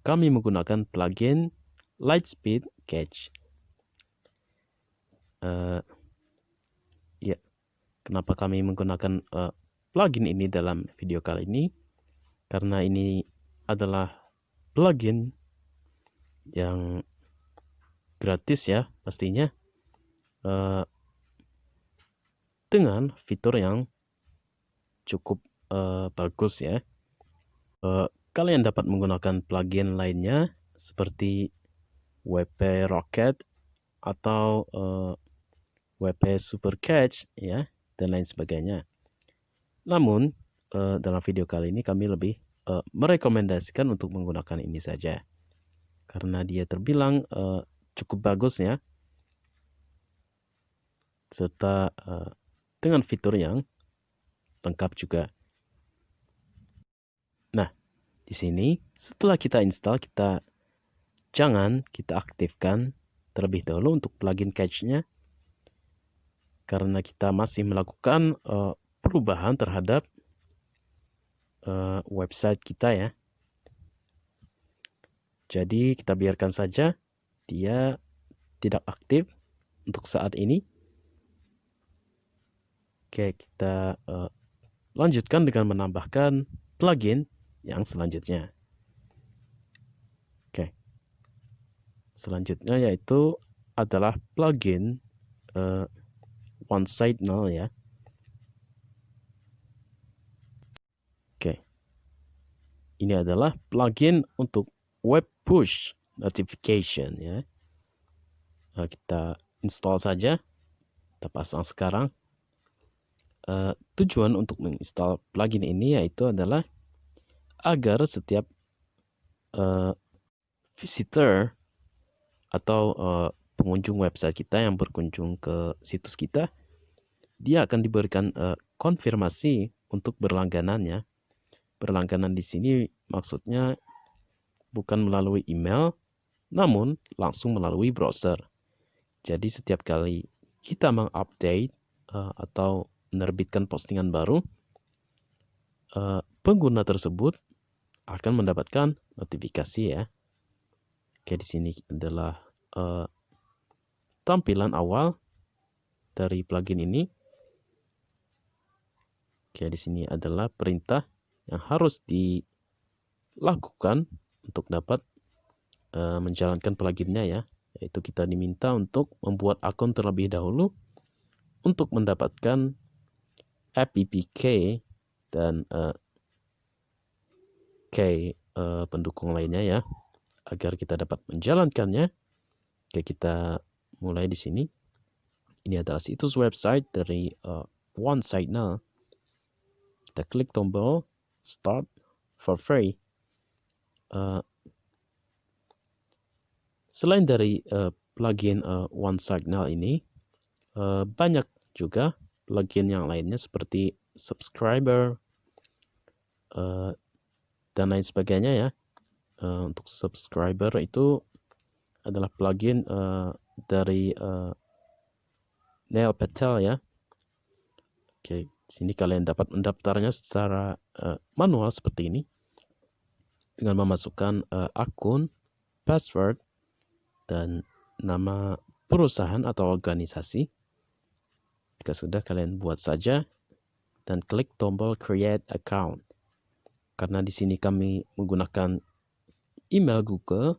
kami menggunakan plugin Lightspeed Catch. Uh, ya, kenapa kami menggunakan uh, plugin ini dalam video kali ini? Karena ini adalah plugin yang gratis ya pastinya uh, dengan fitur yang cukup uh, bagus ya. Uh, kalian dapat menggunakan plugin lainnya seperti WP Rocket atau uh, WP Super Catch ya dan lain sebagainya. Namun uh, dalam video kali ini kami lebih uh, merekomendasikan untuk menggunakan ini saja karena dia terbilang uh, cukup bagus ya serta uh, dengan fitur yang lengkap juga. Di sini setelah kita install, kita jangan kita aktifkan terlebih dahulu untuk plugin cache-nya karena kita masih melakukan uh, perubahan terhadap uh, website kita ya. Jadi kita biarkan saja dia tidak aktif untuk saat ini. Oke, kita uh, Lanjutkan dengan menambahkan plugin yang selanjutnya. Oke. Selanjutnya yaitu adalah plugin uh, one side null ya. Oke. Ini adalah plugin untuk web push notification ya. Nah, kita install saja. Kita pasang sekarang. Uh, tujuan untuk menginstal plugin ini yaitu adalah agar setiap uh, visitor atau uh, pengunjung website kita yang berkunjung ke situs kita, dia akan diberikan uh, konfirmasi untuk berlangganannya. Berlangganan di sini maksudnya bukan melalui email, namun langsung melalui browser. Jadi setiap kali kita mengupdate uh, atau menerbitkan postingan baru, uh, pengguna tersebut akan mendapatkan notifikasi ya. Oke, di sini adalah uh, tampilan awal dari plugin ini. Oke, di sini adalah perintah yang harus dilakukan untuk dapat uh, menjalankan pluginnya ya. Yaitu kita diminta untuk membuat akun terlebih dahulu untuk mendapatkan FPPK dan uh, K uh, pendukung lainnya ya agar kita dapat menjalankannya. Oke, kita mulai di sini. Ini adalah situs website dari uh, One Site Now. Kita klik tombol Start for free. Uh, selain dari uh, plugin uh, One Signal ini, uh, banyak juga plugin yang lainnya seperti subscriber uh, dan lain sebagainya ya. Uh, untuk subscriber itu adalah plugin uh, dari uh, Neil Patel ya. Oke, sini kalian dapat mendaftarnya secara uh, manual seperti ini dengan memasukkan uh, akun, password, dan nama perusahaan atau organisasi. Jika sudah kalian buat saja dan klik tombol create account. Karena di sini kami menggunakan email Google,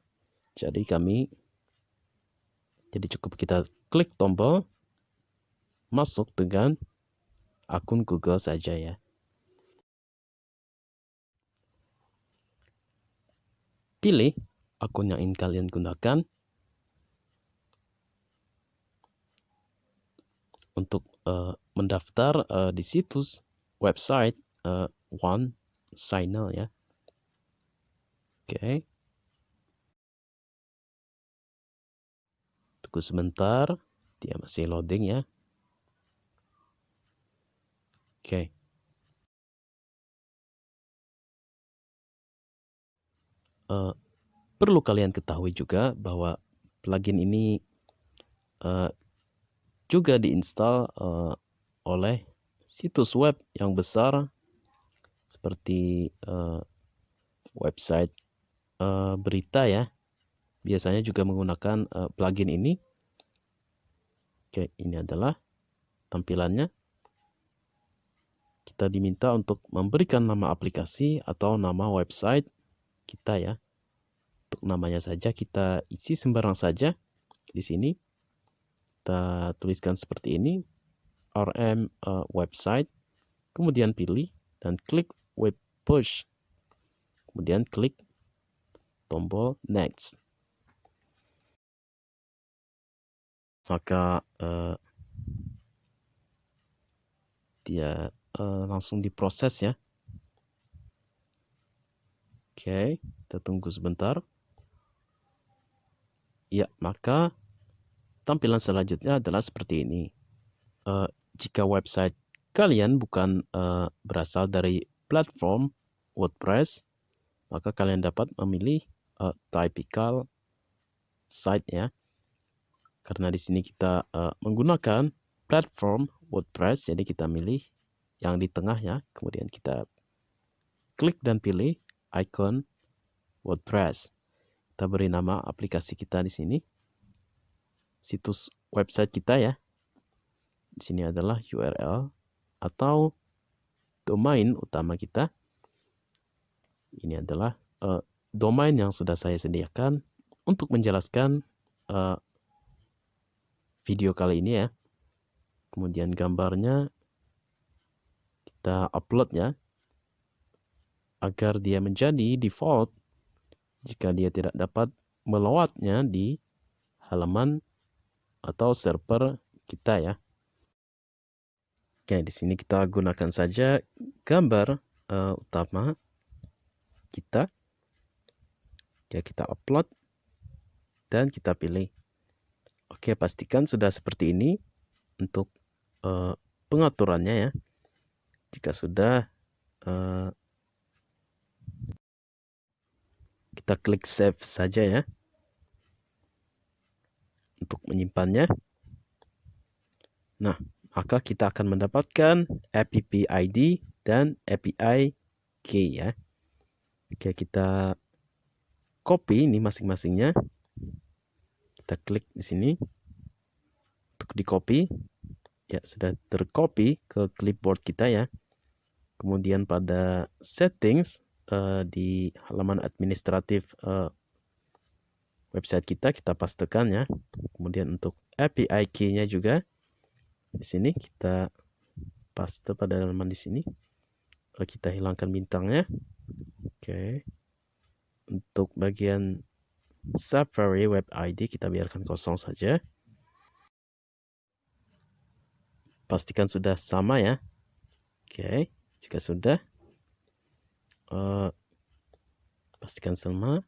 jadi kami jadi cukup kita klik tombol masuk dengan akun Google saja ya. Pilih akun yang ingin kalian gunakan untuk uh, mendaftar uh, di situs website uh, One Signal ya. Oke. Okay. Tunggu sebentar, dia masih loading ya. Oke. Okay. Uh, perlu kalian ketahui juga bahwa plugin ini uh, juga diinstal uh, oleh situs web yang besar seperti uh, website uh, berita ya. Biasanya juga menggunakan uh, plugin ini. Oke ini adalah tampilannya. Kita diminta untuk memberikan nama aplikasi atau nama website kita ya. Untuk namanya saja kita isi sembarang saja di sini. Kita tuliskan seperti ini. Rm uh, website. Kemudian pilih dan klik web push. Kemudian klik tombol next. Maka uh, dia uh, langsung diproses ya. Oke kita tunggu sebentar. Ya maka tampilan selanjutnya adalah seperti ini. Uh, jika website kalian bukan uh, berasal dari platform WordPress, maka kalian dapat memilih uh, typical site ya. Karena di sini kita uh, menggunakan platform WordPress, jadi kita milih yang di tengah ya. Kemudian kita klik dan pilih icon WordPress. Kita beri nama aplikasi kita di sini. Situs website kita ya. Di sini adalah URL atau domain utama kita. Ini adalah uh, domain yang sudah saya sediakan untuk menjelaskan uh, video kali ini ya. Kemudian gambarnya kita upload ya agar dia menjadi default jika dia tidak dapat melawatnya di halaman atau server kita ya. Oke, di sini kita gunakan saja gambar uh, utama kita. Ya, kita upload dan kita pilih. Oke, pastikan sudah seperti ini untuk uh, pengaturannya ya. Jika sudah, uh, kita klik save saja ya untuk menyimpannya. Nah, maka kita akan mendapatkan app ID dan API key ya. Oke, kita copy ini masing-masingnya. Kita klik di sini untuk di copy. Ya, sudah tercopy ke clipboard kita ya. Kemudian pada settings uh, di halaman administratif uh, website kita kita pastekan ya. Kemudian untuk API key-nya juga di sini kita paste pada halaman di sini. Oh, kita hilangkan bintangnya. Oke. Untuk bagian Safari Web ID kita biarkan kosong saja. Pastikan sudah sama ya. Oke jika sudah uh, pastikan sama.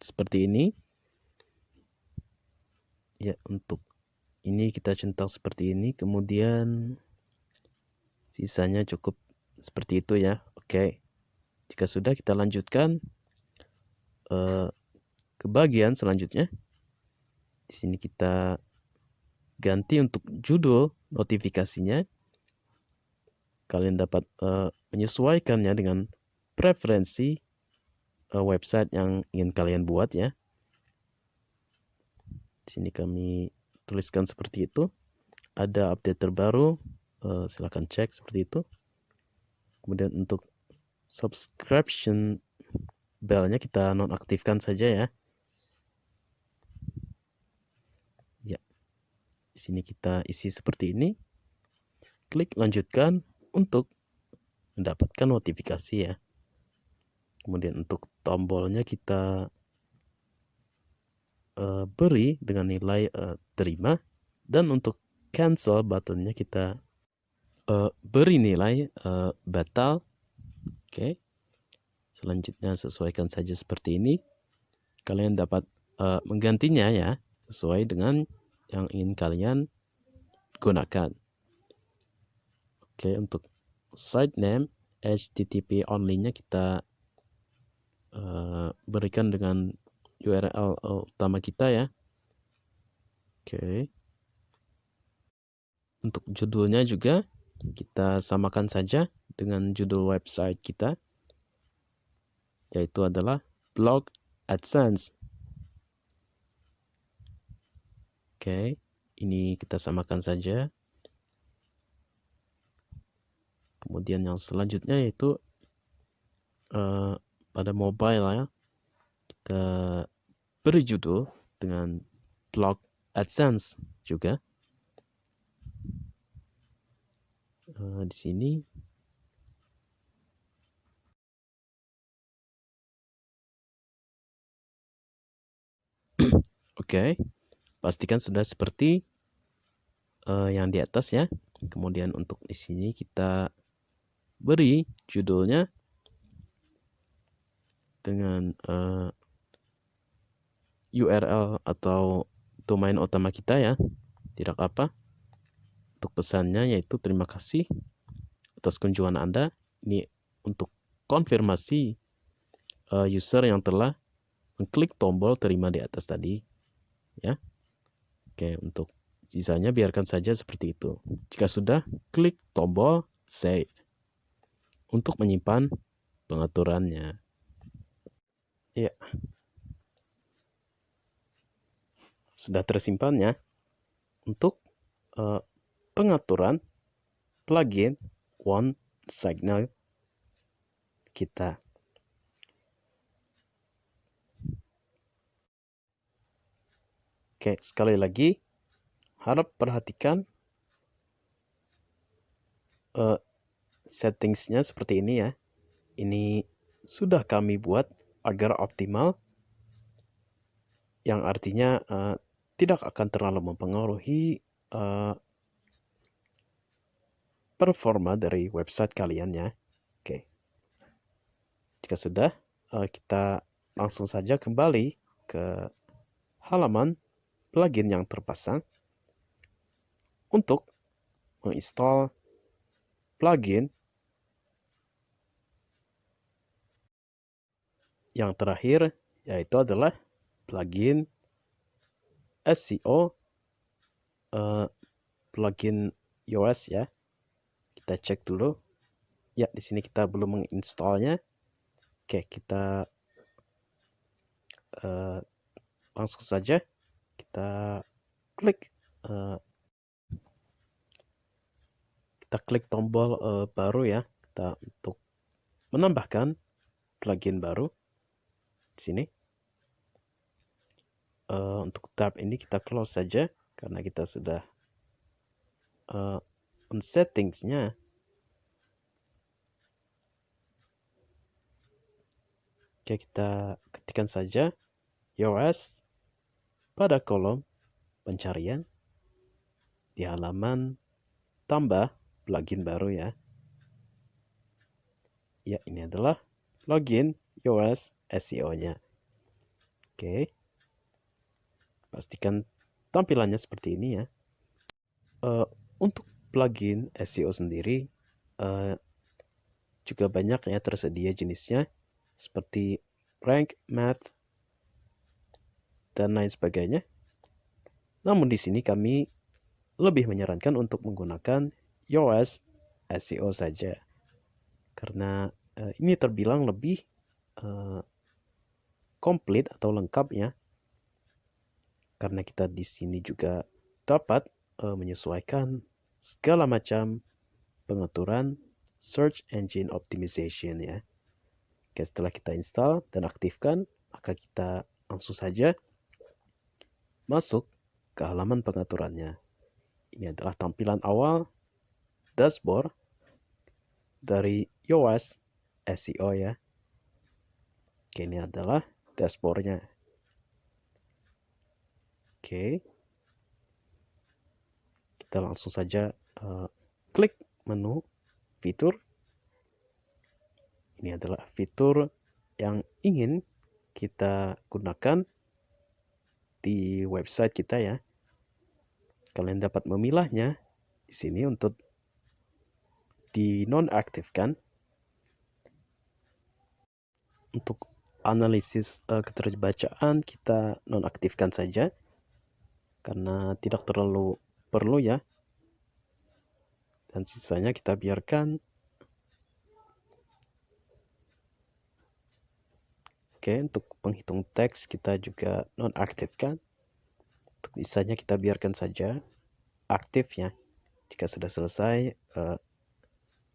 Seperti ini. Ya untuk ini kita centang seperti ini kemudian sisanya cukup seperti itu ya. Oke jika sudah kita lanjutkan uh, ke bagian selanjutnya. Di sini kita ganti untuk judul notifikasinya. Kalian dapat uh, menyesuaikannya dengan preferensi uh, website yang ingin kalian buat ya. Di sini kami tuliskan seperti itu. Ada update terbaru uh, silahkan cek seperti itu. Kemudian untuk subscription bellnya kita nonaktifkan saja ya. Ya di sini kita isi seperti ini. Klik lanjutkan untuk mendapatkan notifikasi ya. Kemudian untuk tombolnya kita uh, beri dengan nilai uh, terima. Dan untuk cancel buttonnya kita uh, beri nilai uh, batal. Oke. Okay. selanjutnya sesuaikan saja seperti ini. Kalian dapat uh, menggantinya ya sesuai dengan yang ingin kalian gunakan. Oke okay, untuk site name HTTP only nya kita uh, berikan dengan URL utama kita ya. Oke. Untuk judulnya juga kita samakan saja dengan judul website kita yaitu adalah blog AdSense. Oke, ini kita samakan saja. Kemudian yang selanjutnya yaitu uh, pada mobile ya kita beri judul dengan blog AdSense juga. Uh, di sini [CLEARS THROAT] Oke, okay. pastikan sudah seperti uh, yang di atas ya. Kemudian untuk di sini kita beri judulnya dengan uh, URL atau domain utama kita ya. Tidak apa. Untuk pesannya yaitu terima kasih atas kunjungan Anda. Ini untuk konfirmasi uh, user yang telah mengklik tombol terima di atas tadi. Ya. Oke, untuk sisanya biarkan saja seperti itu. Jika sudah, klik tombol save untuk menyimpan pengaturannya. Ya. Sudah tersimpan ya. Untuk uh, pengaturan plugin One Signal kita. Oke, sekali lagi harap perhatikan uh, settingsnya seperti ini ya. Ini sudah kami buat agar optimal yang artinya uh, tidak akan terlalu mempengaruhi uh, performa dari website kalian ya. Oke. Jika sudah, uh, kita langsung saja kembali ke halaman plugin yang terpasang untuk menginstal plugin Yang terakhir yaitu adalah plugin SEO uh, eh, plugin iOS ya. Kita cek dulu. Ya, di sini kita belum menginstalnya. Oke, kita uh, langsung saja kita klik uh, kita klik tombol uh, baru ya kita untuk menambahkan plugin baru di sini. Uh, untuk tab ini kita close saja karena kita sudah uh, on settingsnya. Oke, kita ketikkan saja yours pada kolom pencarian di halaman tambah plugin baru ya. Ya, ini adalah login yours SEO-nya. Oke. Pastikan tampilannya seperti ini ya. Uh, untuk plugin SEO sendiri uh, juga banyak ya tersedia jenisnya seperti rank, math, dan lain sebagainya. Namun di sini kami lebih menyarankan untuk menggunakan Yoast SEO saja. Karena uh, ini terbilang lebih uh, komplit atau lengkap ya. Karena kita di sini juga dapat uh, menyesuaikan segala macam pengaturan search engine optimization ya. Oke, setelah kita install dan aktifkan, maka kita langsung saja masuk ke halaman pengaturannya. Ini adalah tampilan awal dashboard dari Yoast SEO ya. Oke, ini adalah dashboardnya. Oke. Kita langsung saja uh, klik menu fitur. Ini adalah fitur yang ingin kita gunakan di website kita ya. Kalian dapat memilahnya di sini untuk dinonaktifkan. Untuk analisis uh, keterbacaan kita nonaktifkan saja karena tidak terlalu perlu ya. Dan sisanya kita biarkan. Oke untuk penghitung teks kita juga nonaktifkan. Untuk sisanya kita biarkan saja aktif ya. Jika sudah selesai uh,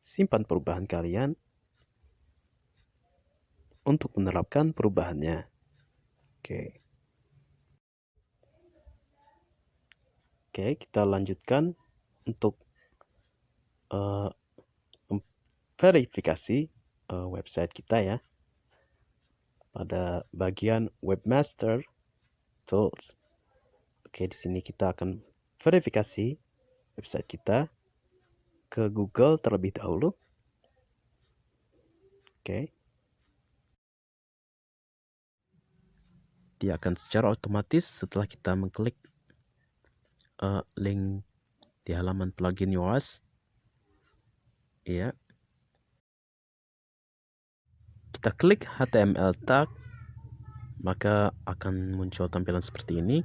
simpan perubahan kalian. Untuk menerapkan perubahannya. Oke. Oke, kita lanjutkan untuk uh, verifikasi uh, website kita ya. Pada bagian Webmaster Tools. Oke, di sini kita akan verifikasi website kita ke Google terlebih dahulu. Oke. dia akan secara otomatis setelah kita mengklik uh, link di halaman plugin Yoast. Ya kita klik HTML tag maka akan muncul tampilan seperti ini.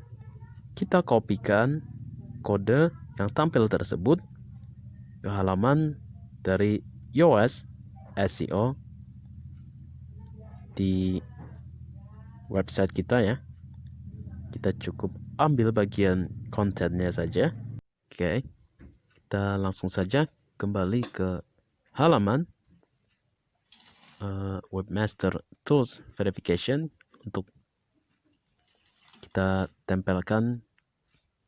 Kita kopikan kode yang tampil tersebut ke halaman dari Yoast SEO di website kita ya. Kita cukup ambil bagian kontennya saja. Oke, kita langsung saja kembali ke halaman uh, Webmaster Tools Verification untuk kita tempelkan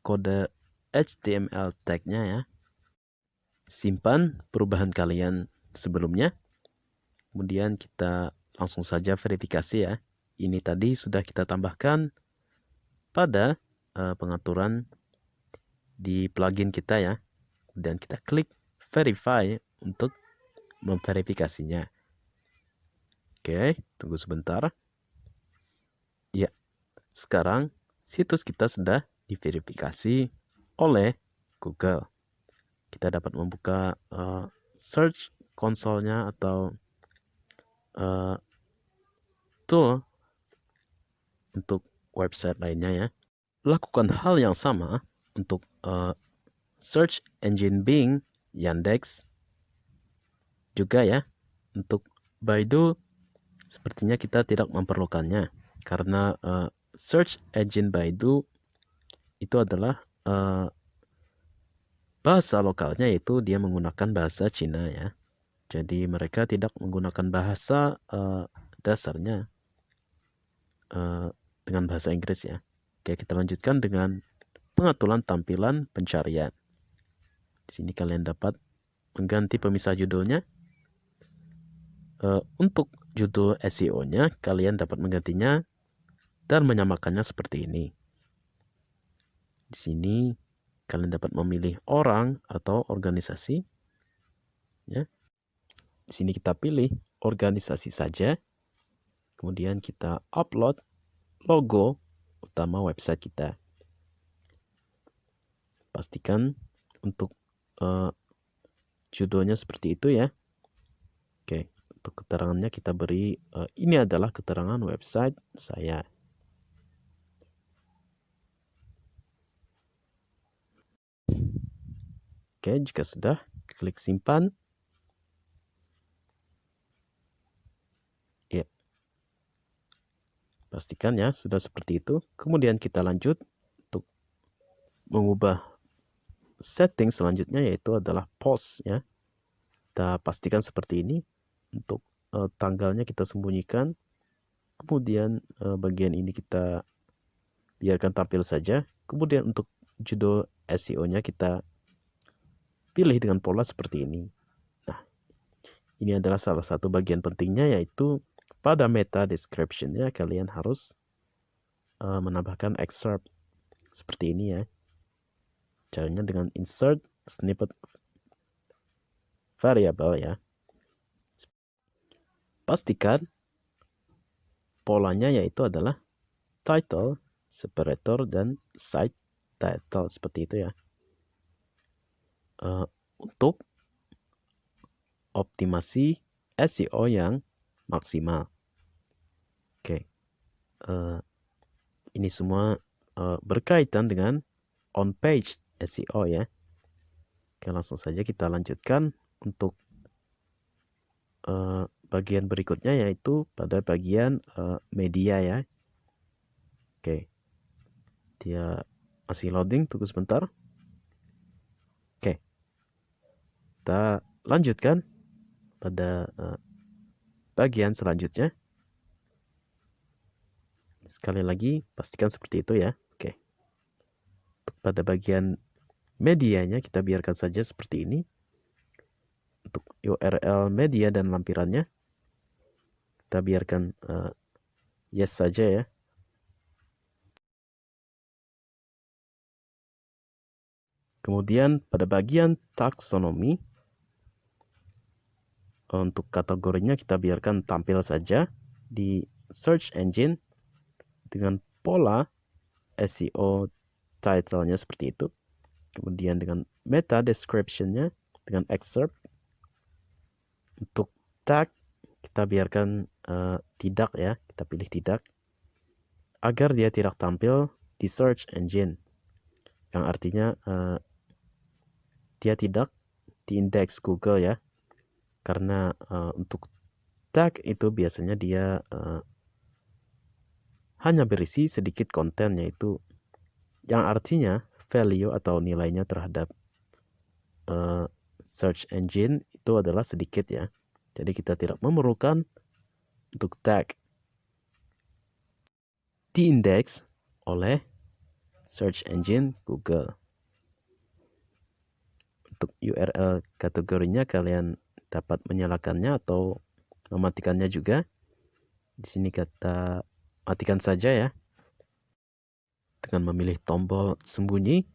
kode HTML tagnya ya. Simpan perubahan kalian sebelumnya. Kemudian kita langsung saja verifikasi ya ini tadi sudah kita tambahkan pada uh, pengaturan di plugin kita ya. Dan kita klik verify untuk memverifikasinya. Oke, tunggu sebentar. Ya, sekarang situs kita sudah diverifikasi oleh Google. Kita dapat membuka uh, search konsolnya atau uh, tool untuk website lainnya ya. Lakukan hal yang sama untuk uh, search engine Bing, Yandex, juga ya. Untuk Baidu, sepertinya kita tidak memerlukannya. Karena uh, search engine Baidu itu adalah uh, bahasa lokalnya yaitu dia menggunakan bahasa Cina ya. Jadi mereka tidak menggunakan bahasa uh, dasarnya. Uh, dengan bahasa Inggris ya. Oke, kita lanjutkan dengan pengaturan tampilan pencarian. Di sini kalian dapat mengganti pemisah judulnya. Uh, untuk judul SEO-nya, kalian dapat menggantinya dan menyamakannya seperti ini. Di sini kalian dapat memilih orang atau organisasi. Ya. Di sini kita pilih organisasi saja. Kemudian kita upload logo utama website kita. Pastikan untuk uh, judulnya seperti itu ya. Oke, untuk keterangannya kita beri uh, ini adalah keterangan website saya. Oke, jika sudah, klik simpan. Pastikan ya sudah seperti itu. Kemudian kita lanjut untuk mengubah setting selanjutnya yaitu adalah post ya. Kita pastikan seperti ini. Untuk uh, tanggalnya kita sembunyikan. Kemudian uh, bagian ini kita biarkan tampil saja. Kemudian untuk judul SEO-nya kita pilih dengan pola seperti ini. Nah, ini adalah salah satu bagian pentingnya yaitu pada meta description-nya kalian harus uh, menambahkan excerpt seperti ini ya. Caranya dengan insert snippet variable ya. Pastikan polanya yaitu adalah title, separator, dan site title seperti itu ya. Uh, untuk optimasi SEO yang maksimal. Uh, ini semua uh, berkaitan dengan on page SEO ya. Oke, langsung saja kita lanjutkan untuk uh, bagian berikutnya yaitu pada bagian uh, media ya. Oke. Dia masih loading, tunggu sebentar. Oke. Kita lanjutkan pada uh, bagian selanjutnya. Sekali lagi, pastikan seperti itu ya. Oke. pada bagian medianya, kita biarkan saja seperti ini. Untuk URL media dan lampirannya, kita biarkan uh, yes saja ya. Kemudian pada bagian taksonomi, untuk kategorinya kita biarkan tampil saja di search engine dengan pola SEO title-nya seperti itu. Kemudian dengan meta description-nya dengan excerpt. Untuk tag kita biarkan uh, tidak ya, kita pilih tidak agar dia tidak tampil di search engine yang artinya uh, dia tidak di indeks Google ya karena uh, untuk tag itu biasanya dia uh, hanya berisi sedikit konten yaitu yang artinya value atau nilainya terhadap uh, search engine itu adalah sedikit ya jadi kita tidak memerlukan untuk tag diindeks oleh search engine Google. Untuk URL kategorinya kalian dapat menyalakannya atau mematikannya juga. Di sini kata matikan saja ya. Dengan memilih tombol sembunyi.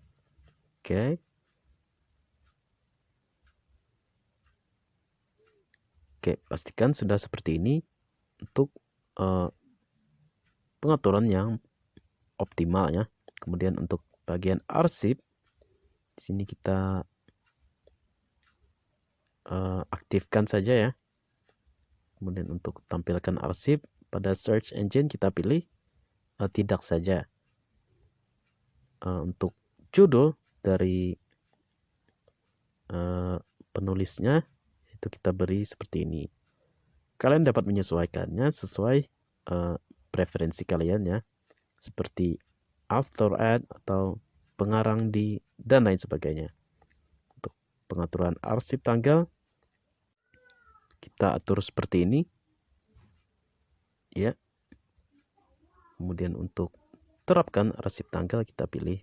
Oke. Okay. Oke, pastikan sudah seperti ini untuk uh, pengaturan yang optimal ya. Kemudian untuk bagian arsip, di sini kita uh, aktifkan saja ya. Kemudian untuk tampilkan arsip pada search engine kita pilih uh, tidak saja. Uh, untuk judul dari uh, penulisnya itu kita beri seperti ini. Kalian dapat menyesuaikannya sesuai uh, preferensi kalian ya. Seperti after ad atau pengarang di dan lain sebagainya. Untuk pengaturan arsip tanggal kita atur seperti ini. Ya. Kemudian untuk terapkan arsip tanggal kita pilih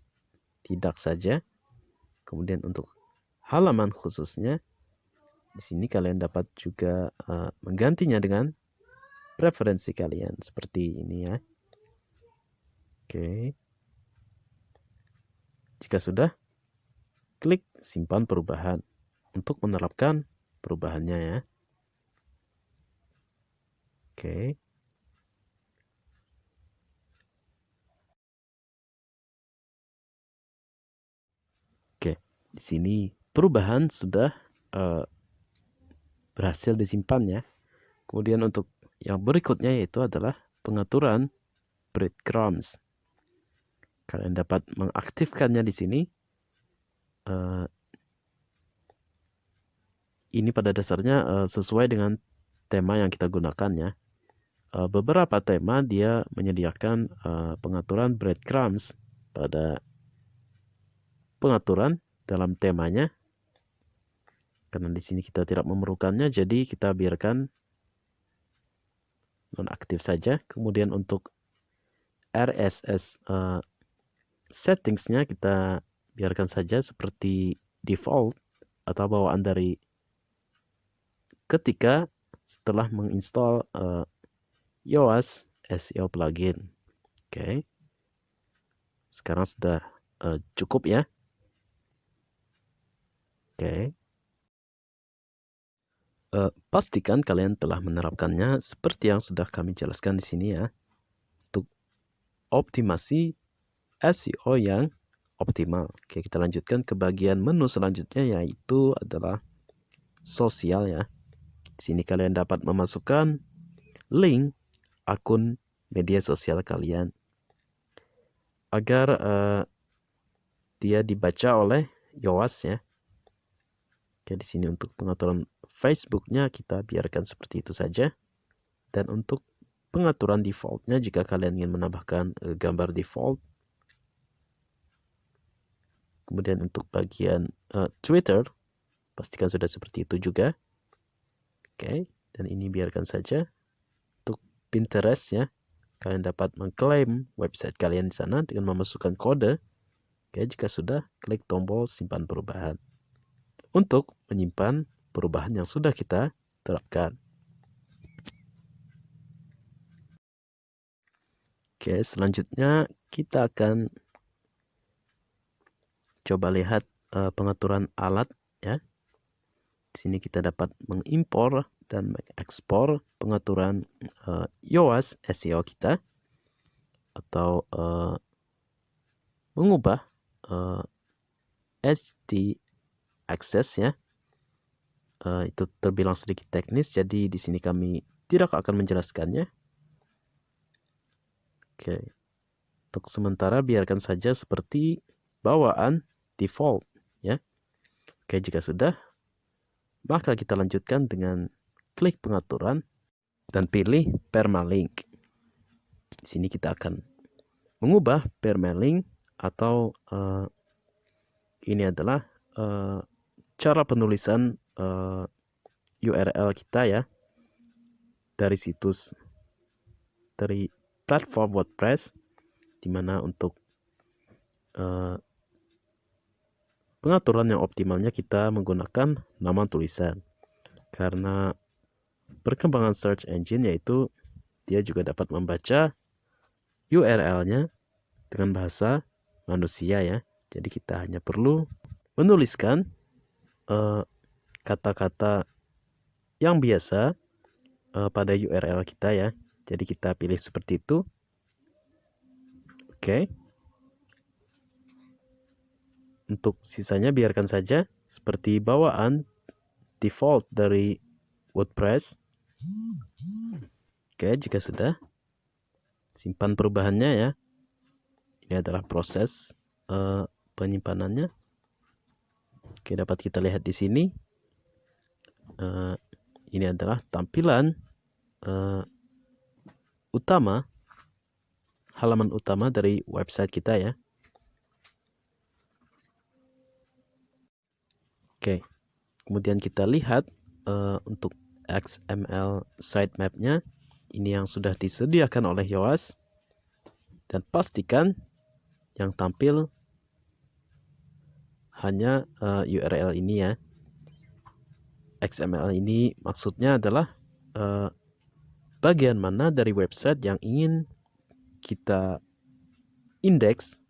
tidak saja. Kemudian untuk halaman khususnya di sini kalian dapat juga uh, menggantinya dengan preferensi kalian seperti ini ya. Oke. Jika sudah, klik simpan perubahan untuk menerapkan perubahannya ya. Oke. Oke, di sini perubahan sudah uh, berhasil disimpan ya. Kemudian untuk yang berikutnya yaitu adalah pengaturan breadcrumbs. Kalian dapat mengaktifkannya di sini. Uh, ini pada dasarnya uh, sesuai dengan tema yang kita gunakan ya. Uh, beberapa tema dia menyediakan uh, pengaturan breadcrumbs pada pengaturan dalam temanya karena di sini kita tidak memerlukannya, jadi kita biarkan nonaktif saja. Kemudian untuk RSS uh, eh, settingsnya kita biarkan saja seperti default atau bawaan dari ketika setelah menginstal uh, Yoast SEO plugin. Oke. Okay. Sekarang sudah uh, cukup ya. Oke. Uh, pastikan kalian telah menerapkannya seperti yang sudah kami jelaskan di sini ya. Untuk optimasi SEO yang optimal. Oke, kita lanjutkan ke bagian menu selanjutnya yaitu adalah sosial ya. Di sini kalian dapat memasukkan link akun media sosial kalian agar uh, dia dibaca oleh Yoas ya. Oke, di sini untuk pengaturan Facebooknya kita biarkan seperti itu saja. Dan untuk pengaturan defaultnya jika kalian ingin menambahkan uh, gambar default. Kemudian untuk bagian uh, Twitter, pastikan sudah seperti itu juga. Oke, dan ini biarkan saja. Untuk Pinterest ya, kalian dapat mengklaim website kalian di sana dengan memasukkan kode. Oke, jika sudah, klik tombol simpan perubahan. Untuk menyimpan perubahan yang sudah kita terapkan. Oke, selanjutnya kita akan coba lihat uh, pengaturan alat ya. Di sini kita dapat mengimpor dan mengekspor pengaturan uh, Yoast SEO kita atau uh, mengubah uh, access ya. Uh, itu terbilang sedikit teknis jadi di sini kami tidak akan menjelaskannya. Oke. Untuk sementara biarkan saja seperti bawaan default ya. Oke, jika sudah maka kita lanjutkan dengan klik pengaturan dan pilih permalink. Di sini kita akan mengubah permalink atau uh, ini adalah uh, cara penulisan uh, URL kita ya dari situs dari platform WordPress di mana untuk uh, pengaturan yang optimalnya kita menggunakan nama tulisan karena perkembangan search engine yaitu dia juga dapat membaca URL-nya dengan bahasa manusia ya. Jadi kita hanya perlu menuliskan eh, kata-kata uh, yang biasa uh, pada URL kita ya. Jadi kita pilih seperti itu. Oke. Okay. Untuk sisanya biarkan saja seperti bawaan default dari WordPress. Oke, okay, jika sudah simpan perubahannya ya. Ini adalah proses uh, penyimpanannya. Oke, dapat kita lihat di sini. Uh, ini adalah tampilan uh, utama, halaman utama dari website kita ya. Oke, kemudian kita lihat uh, untuk XML sitemapnya ini yang sudah disediakan oleh Yoast dan pastikan yang tampil hanya uh, eh, URL ini ya XML ini maksudnya adalah uh, bagian mana dari website yang ingin kita indeks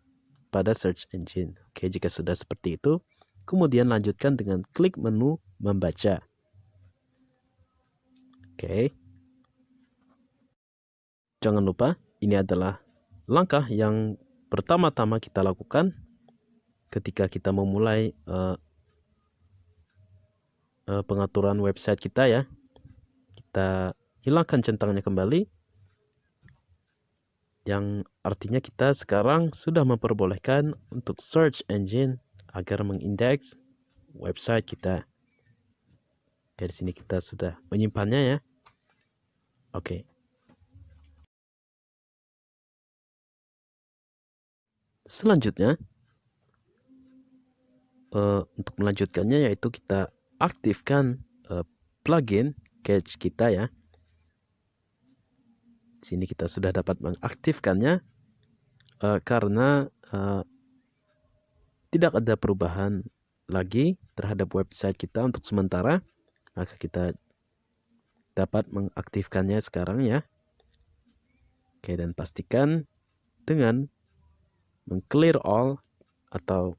pada search engine. Oke, jika sudah seperti itu, kemudian lanjutkan dengan klik menu membaca. Oke. Jangan lupa, ini adalah langkah yang pertama-tama kita lakukan ketika kita memulai uh, uh, pengaturan website kita ya. Kita hilangkan centangnya kembali yang artinya kita sekarang sudah memperbolehkan untuk search engine agar mengindeks website kita. Dari sini kita sudah menyimpannya ya. Oke. Selanjutnya, uh, untuk melanjutkannya yaitu kita aktifkan uh, plugin cache kita ya. Sini kita sudah dapat mengaktifkannya uh, karena uh, tidak ada perubahan lagi terhadap website kita untuk sementara. Maka kita dapat mengaktifkannya sekarang ya. Oke dan pastikan dengan mengclear all atau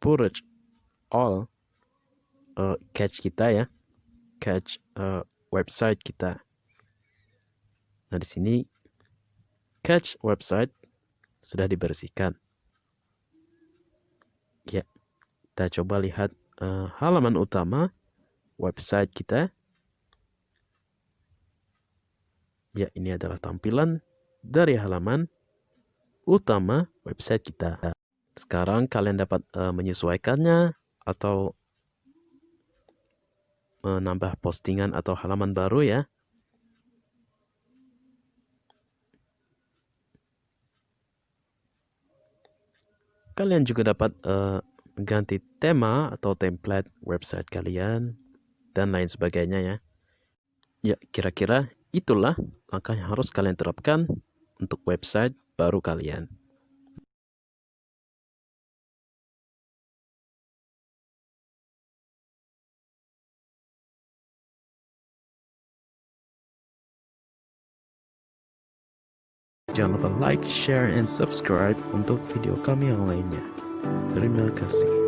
purge all uh, cache kita ya cache uh, website kita Nah, di sini cache website sudah dibersihkan. Ya, kita coba lihat uh, halaman utama website kita. Ya, ini adalah tampilan dari halaman utama website kita. Sekarang kalian dapat uh, menyesuaikannya atau menambah postingan atau halaman baru ya. Kalian juga dapat uh, mengganti tema atau template website kalian dan lain sebagainya ya. Ya, kira-kira itulah langkah yang harus kalian terapkan untuk website baru kalian. Jangan lupa like, share, and subscribe untuk video kami yang lainnya. Terima kasih.